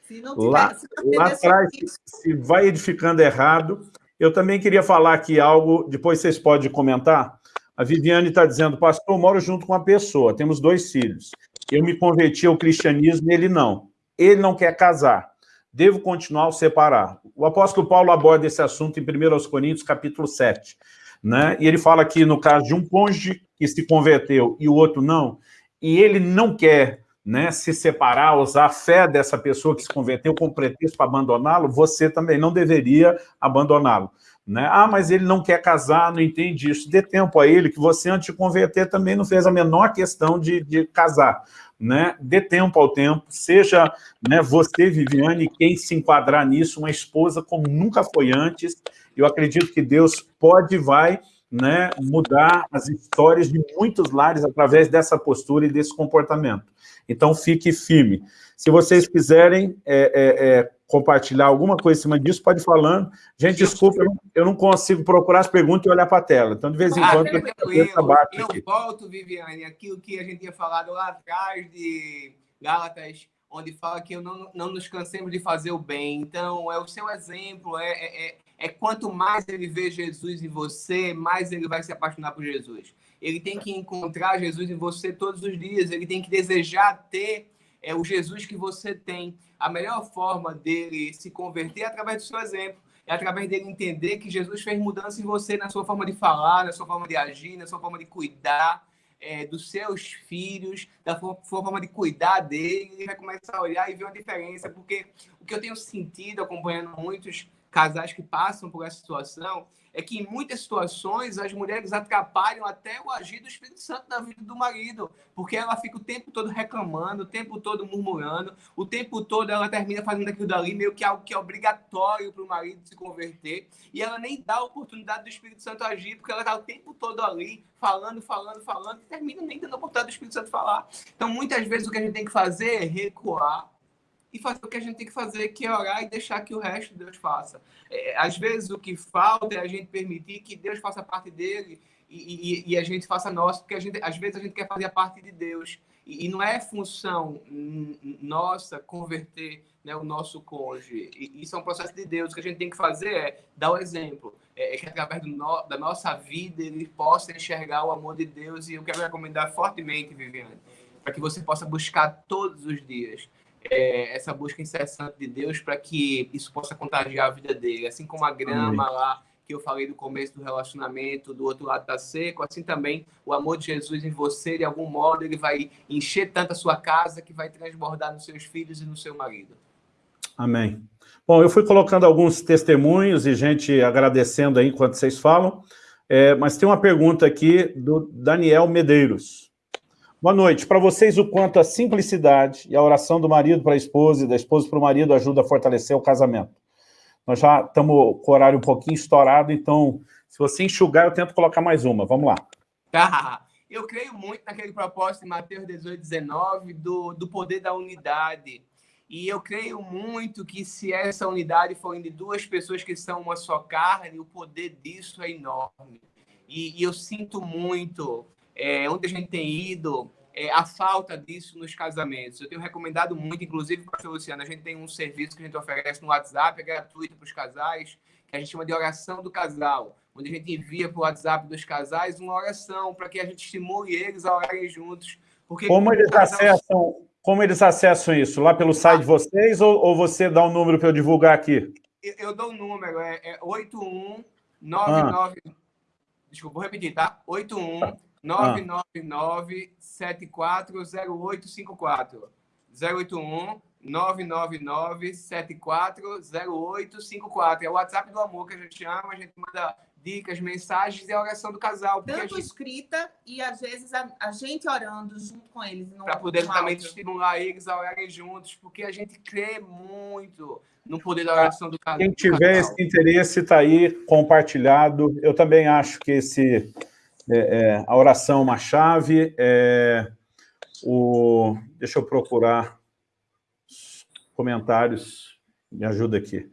Se não tiver, lá, se não lá atrás, se vai edificando errado. Eu também queria falar aqui algo, depois vocês podem comentar. A Viviane está dizendo, pastor, eu moro junto com uma pessoa, temos dois filhos. Eu me converti ao cristianismo, ele não. Ele não quer casar. Devo continuar ou separar? O apóstolo Paulo aborda esse assunto em 1 Coríntios, capítulo 7. Né? E ele fala aqui, no caso de um cônjuge que se converteu e o outro não, e ele não quer né, se separar, usar a fé dessa pessoa que se converteu como pretexto para abandoná-lo, você também não deveria abandoná-lo. Né? Ah, mas ele não quer casar, não entende isso. Dê tempo a ele, que você, antes de converter, também não fez a menor questão de, de casar. Né? Dê tempo ao tempo, seja né, você, Viviane, quem se enquadrar nisso, uma esposa como nunca foi antes. Eu acredito que Deus pode e vai né, mudar as histórias de muitos lares através dessa postura e desse comportamento. Então, fique firme. Se vocês quiserem é, é, é, compartilhar alguma coisa em cima disso, pode ir falando. Gente, desculpa, eu não, eu não consigo procurar as perguntas e olhar para a tela. Então, de vez em ah, quando... Eu, eu, eu volto, Viviane, aquilo que a gente tinha falado lá atrás de Gálatas, onde fala que não, não nos cansemos de fazer o bem. Então, é o seu exemplo, é, é, é é quanto mais ele vê Jesus em você, mais ele vai se apaixonar por Jesus. Ele tem que encontrar Jesus em você todos os dias, ele tem que desejar ter é, o Jesus que você tem. A melhor forma dele se converter é através do seu exemplo é através dele entender que Jesus fez mudança em você na sua forma de falar, na sua forma de agir, na sua forma de cuidar é, dos seus filhos, da forma de cuidar dele. Ele vai começar a olhar e ver uma diferença, porque o que eu tenho sentido acompanhando muitos casais que passam por essa situação é que em muitas situações as mulheres atrapalham até o agir do Espírito Santo na vida do marido, porque ela fica o tempo todo reclamando, o tempo todo murmurando, o tempo todo ela termina fazendo aquilo dali meio que algo que é obrigatório para o marido se converter, e ela nem dá a oportunidade do Espírito Santo agir, porque ela está o tempo todo ali falando, falando, falando, e termina nem tendo a oportunidade do Espírito Santo falar. Então, muitas vezes o que a gente tem que fazer é recuar e fazer o que a gente tem que fazer, que é orar e deixar que o resto Deus faça. É, às vezes o que falta é a gente permitir que Deus faça parte dele e, e, e a gente faça nosso, porque a gente, às vezes a gente quer fazer a parte de Deus. E, e não é função nossa converter né, o nosso cônjuge. Isso é um processo de Deus. O que a gente tem que fazer é dar o exemplo. É, é que através no, da nossa vida ele possa enxergar o amor de Deus. E eu quero recomendar fortemente, Viviane, para que você possa buscar todos os dias é, essa busca incessante de Deus para que isso possa contagiar a vida dele. Assim como a grama lá que eu falei do começo do relacionamento, do outro lado está seco, assim também o amor de Jesus em você, de algum modo, ele vai encher tanto a sua casa que vai transbordar nos seus filhos e no seu marido. Amém. Bom, eu fui colocando alguns testemunhos e gente agradecendo aí enquanto vocês falam, é, mas tem uma pergunta aqui do Daniel Medeiros. Boa noite. Para vocês, o quanto a simplicidade e a oração do marido para a esposa e da esposa para o marido ajuda a fortalecer o casamento. Nós já estamos com o horário um pouquinho estourado, então, se você enxugar, eu tento colocar mais uma. Vamos lá. [laughs] Eu creio muito naquele propósito de Mateus 18, 19, do, do poder da unidade. E eu creio muito que se essa unidade for de duas pessoas que são uma só carne, o poder disso é enorme. E, e eu sinto muito é, onde a gente tem ido, é, a falta disso nos casamentos. Eu tenho recomendado muito, inclusive, pastor Luciano, a gente tem um serviço que a gente oferece no WhatsApp, é gratuito para os casais, que a gente chama de oração do casal, onde a gente envia para o WhatsApp dos casais uma oração para que a gente estimule eles a orarem juntos. Porque como eles casal... acessam como eles acessam isso? Lá pelo site de vocês ou, ou você dá um número para eu divulgar aqui? Eu, eu dou o um número, é, é 8199... Ah. Desculpa, vou repetir, tá? 81 999-740854. 081 999-740854. É o WhatsApp do amor que a gente chama, a gente manda dicas, mensagens e a oração do casal. Tanto gente... escrita e, às vezes, a, a gente orando junto com eles. Para poder também estimular eles a orarem juntos, porque a gente crê muito no poder da oração do casal. Quem tiver esse interesse, está aí compartilhado. Eu também acho que esse é, é, a oração é uma chave, é, o, deixa eu procurar comentários, me ajuda aqui.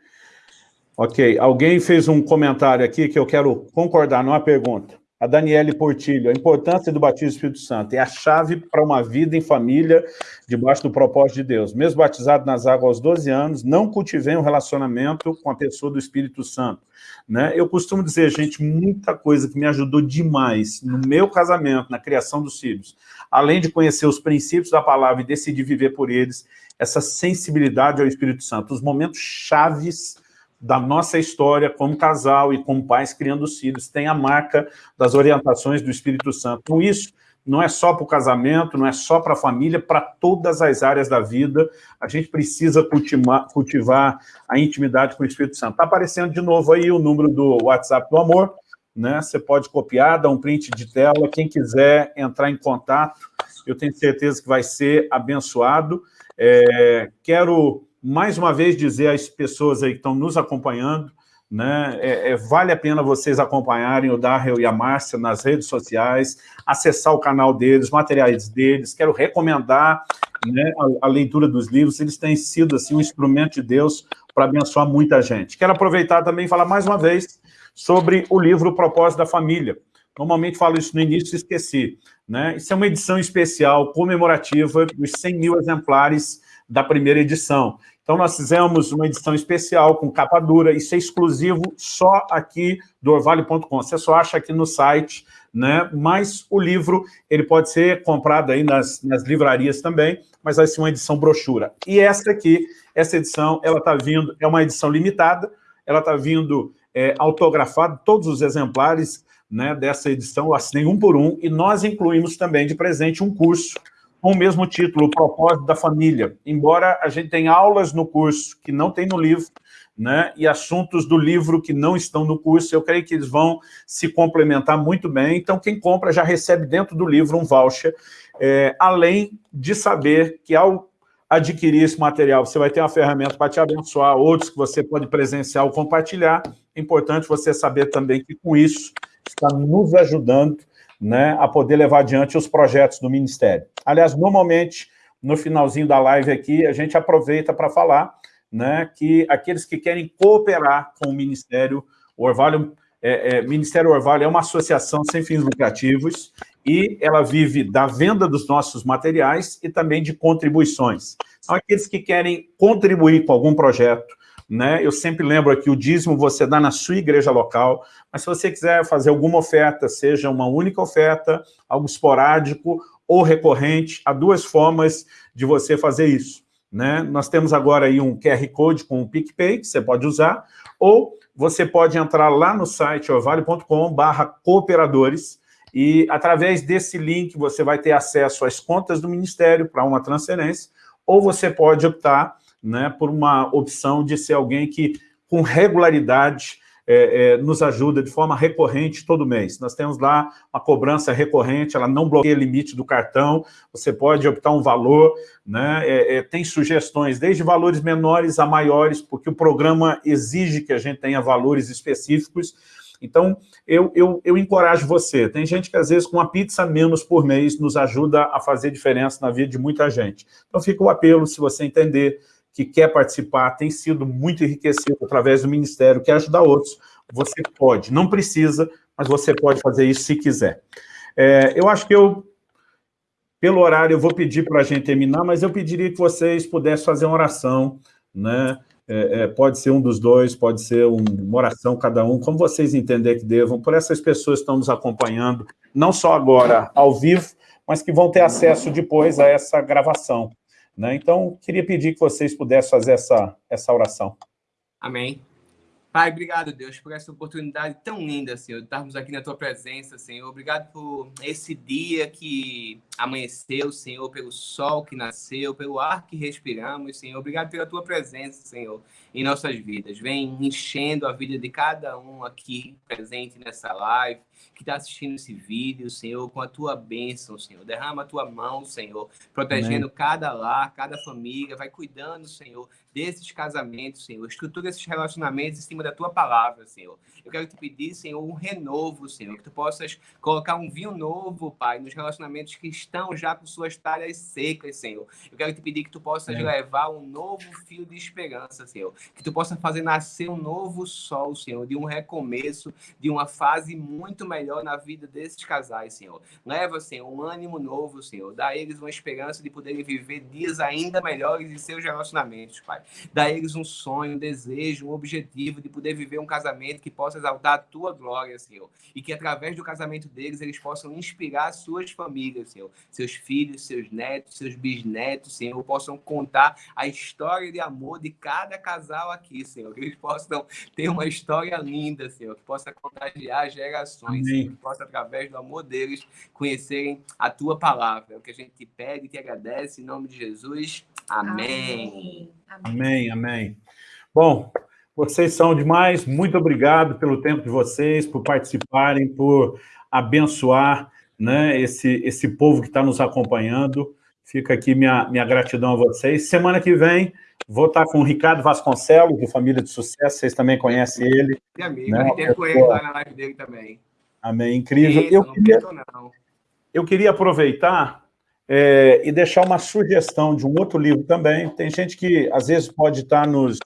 Ok, alguém fez um comentário aqui que eu quero concordar, não é pergunta. A Daniele Portilho, a importância do batismo do Espírito Santo é a chave para uma vida em família, debaixo do propósito de Deus. Mesmo batizado nas águas aos 12 anos, não cultivei um relacionamento com a pessoa do Espírito Santo. Né? Eu costumo dizer, gente, muita coisa que me ajudou demais no meu casamento, na criação dos filhos, além de conhecer os princípios da palavra e decidir viver por eles, essa sensibilidade ao Espírito Santo, os momentos chaves da nossa história como casal e como pais criando os filhos, tem a marca das orientações do Espírito Santo. Com isso, não é só para o casamento, não é só para a família, para todas as áreas da vida, a gente precisa cultivar, cultivar a intimidade com o Espírito Santo. Está aparecendo de novo aí o número do WhatsApp do Amor, né? Você pode copiar, dar um print de tela, quem quiser entrar em contato, eu tenho certeza que vai ser abençoado. É, quero mais uma vez dizer às pessoas aí que estão nos acompanhando, né, é, é, vale a pena vocês acompanharem o Darrell e a Márcia nas redes sociais, acessar o canal deles, materiais deles, quero recomendar né, a, a, leitura dos livros, eles têm sido assim, um instrumento de Deus para abençoar muita gente. Quero aproveitar também e falar mais uma vez sobre o livro O Propósito da Família. Normalmente falo isso no início e esqueci. Né? Isso é uma edição especial, comemorativa, dos 100 mil exemplares da primeira edição. Então, nós fizemos uma edição especial com capa dura, isso é exclusivo só aqui do orvalho.com. Você só acha aqui no site, né? mas o livro ele pode ser comprado aí nas, nas livrarias também, mas vai ser uma edição brochura. E essa aqui, essa edição, ela está vindo, é uma edição limitada, ela está vindo é, autografada, todos os exemplares né, dessa edição, eu assinei um por um, e nós incluímos também de presente um curso com o mesmo título, o propósito da família. Embora a gente tenha aulas no curso que não tem no livro, né, e assuntos do livro que não estão no curso, eu creio que eles vão se complementar muito bem. Então, quem compra já recebe dentro do livro um voucher, é, além de saber que ao adquirir esse material, você vai ter uma ferramenta para te abençoar, outros que você pode presenciar ou compartilhar. É importante você saber também que com isso está nos ajudando né, a poder levar adiante os projetos do Ministério. Aliás, normalmente, no finalzinho da live aqui, a gente aproveita para falar né, que aqueles que querem cooperar com o Ministério Orvalho, é, é, Ministério Orvalho é uma associação sem fins lucrativos e ela vive da venda dos nossos materiais e também de contribuições. São aqueles que querem contribuir com algum projeto, né? Eu sempre lembro aqui, o dízimo você dá na sua igreja local, mas se você quiser fazer alguma oferta, seja uma única oferta, algo esporádico ou recorrente, há duas formas de você fazer isso. Né? Nós temos agora aí um QR Code com o PicPay, que você pode usar, ou você pode entrar lá no site orvalho.com cooperadores, e através desse link você vai ter acesso às contas do Ministério para uma transferência, ou você pode optar né, por uma opção de ser alguém que, com regularidade, é, é, nos ajuda de forma recorrente todo mês. Nós temos lá uma cobrança recorrente, ela não bloqueia o limite do cartão, você pode optar um valor, né, é, é, tem sugestões desde valores menores a maiores, porque o programa exige que a gente tenha valores específicos, então, eu, eu, eu encorajo você. Tem gente que, às vezes, com uma pizza menos por mês, nos ajuda a fazer diferença na vida de muita gente. Então, fica o apelo, se você entender que quer participar, tem sido muito enriquecido através do Ministério, quer ajudar outros, você pode. Não precisa, mas você pode fazer isso se quiser. É, eu acho que eu, pelo horário, eu vou pedir para a gente terminar, mas eu pediria que vocês pudessem fazer uma oração, né? É, é, pode ser um dos dois, pode ser uma oração cada um, como vocês entenderem que devam, por essas pessoas que estão nos acompanhando, não só agora ao vivo, mas que vão ter acesso depois a essa gravação. Né? Então, queria pedir que vocês pudessem fazer essa, essa oração. Amém. Pai, obrigado, Deus, por essa oportunidade tão linda, Senhor, de estarmos aqui na Tua presença, Senhor. Obrigado por esse dia que amanheceu, Senhor, pelo sol que nasceu, pelo ar que respiramos, Senhor. Obrigado pela Tua presença, Senhor, em nossas vidas. Vem enchendo a vida de cada um aqui presente nessa live que está assistindo esse vídeo, Senhor, com a tua bênção, Senhor. Derrama a tua mão, Senhor, protegendo Amém. cada lar, cada família, vai cuidando, Senhor, desses casamentos, Senhor. Estrutura esses relacionamentos em cima da tua palavra, Senhor. Eu quero te pedir, Senhor, um renovo, Senhor, que tu possas colocar um vinho novo, Pai, nos relacionamentos que estão já com suas talhas secas, Senhor. Eu quero te pedir que tu possas é. levar um novo fio de esperança, Senhor. Que tu possa fazer nascer um novo sol, Senhor, de um recomeço, de uma fase muito melhor na vida desses casais, Senhor. Leva, Senhor, um ânimo novo, Senhor. Dá a eles uma esperança de poderem viver dias ainda melhores em seus relacionamentos, Pai. Dá a eles um sonho, um desejo, um objetivo de poder viver um casamento que possa exaltar a tua glória, Senhor. E que através do casamento deles eles possam inspirar suas famílias, Senhor. Seus filhos, seus netos, seus bisnetos, Senhor, possam contar a história de amor de cada casal aqui, Senhor. Que eles possam ter uma história linda, Senhor. Que possa contagiar gerações, Senhor. Que possa, através do amor deles, conhecerem a tua palavra. É o que a gente te pede e te agradece em nome de Jesus. Amém. Amém, amém. amém. Bom, vocês são demais. Muito obrigado pelo tempo de vocês, por participarem, por abençoar né, esse, esse povo que está nos acompanhando. Fica aqui minha, minha gratidão a vocês. Semana que vem, vou estar com o Ricardo Vasconcelos, do Família de Sucesso. Vocês também conhecem ele. Meu amigo, né? com ele lá na live dele também. Amém, incrível. Isso, eu, queria, eu queria aproveitar é, e deixar uma sugestão de um outro livro também. Tem gente que, às vezes, pode estar nos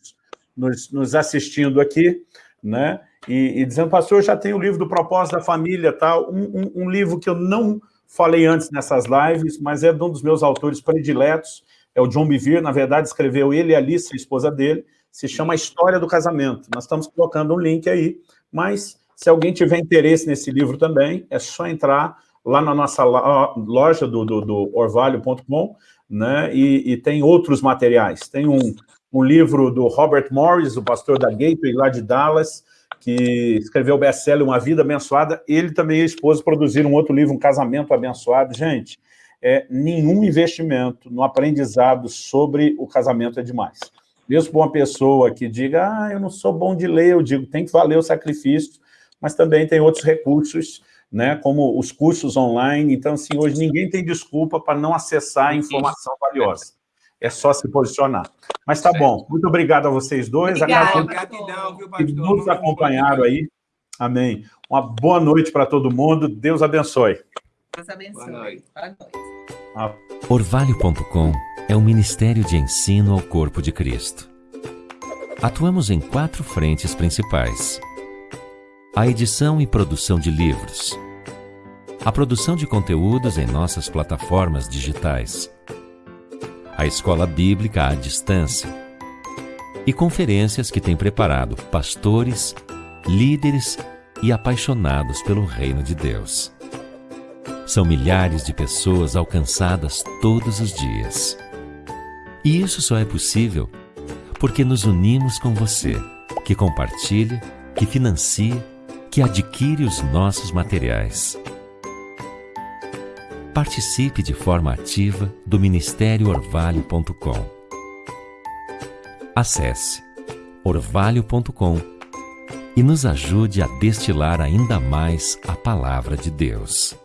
nos, nos assistindo aqui, né? E, e, dizendo, pastor, já tem o livro do Propósito da Família, tal, um, um, um, livro que eu não falei antes nessas lives, mas é de um dos meus autores prediletos, é o John Bevere, na verdade escreveu ele e a Alice, a esposa dele, se chama História do Casamento. Nós estamos colocando um link aí, mas se alguém tiver interesse nesse livro também, é só entrar lá na nossa loja do, do, do orvalho.com, né, e, e, tem outros materiais. Tem um, um livro do Robert Morris, o pastor da Gateway, lá de Dallas, que escreveu o best-seller Uma Vida Abençoada. Ele também e a esposa produziram um outro livro, Um Casamento Abençoado. Gente, é, nenhum investimento no aprendizado sobre o casamento é demais. Mesmo para uma pessoa que diga, ah, eu não sou bom de ler, eu digo, tem que valer o sacrifício, mas também tem outros recursos, né, como os cursos online. Então, assim, hoje ninguém tem desculpa para não acessar informação valiosa. É só se posicionar. Mas tá bom. Muito obrigado a vocês dois. Obrigada, Gratidão, viu, pastor? Que nos acompanharam aí. Amém. Uma boa noite para todo mundo. Deus abençoe. Deus abençoe. Boa noite. Boa noite. Ah. Orvalho.com é um ministério de ensino ao corpo de Cristo. Atuamos em quatro frentes principais a edição e produção de livros, a produção de conteúdos em nossas plataformas digitais, a escola bíblica à distância e conferências que tem preparado pastores, líderes e apaixonados pelo reino de Deus. São milhares de pessoas alcançadas todos os dias. E isso só é possível porque nos unimos com você, que compartilha, que financia que adquire os nossos materiais. Participe de forma ativa do Ministério Orvalho.com. Acesse orvalho.com e nos ajude a destilar ainda mais a palavra de Deus.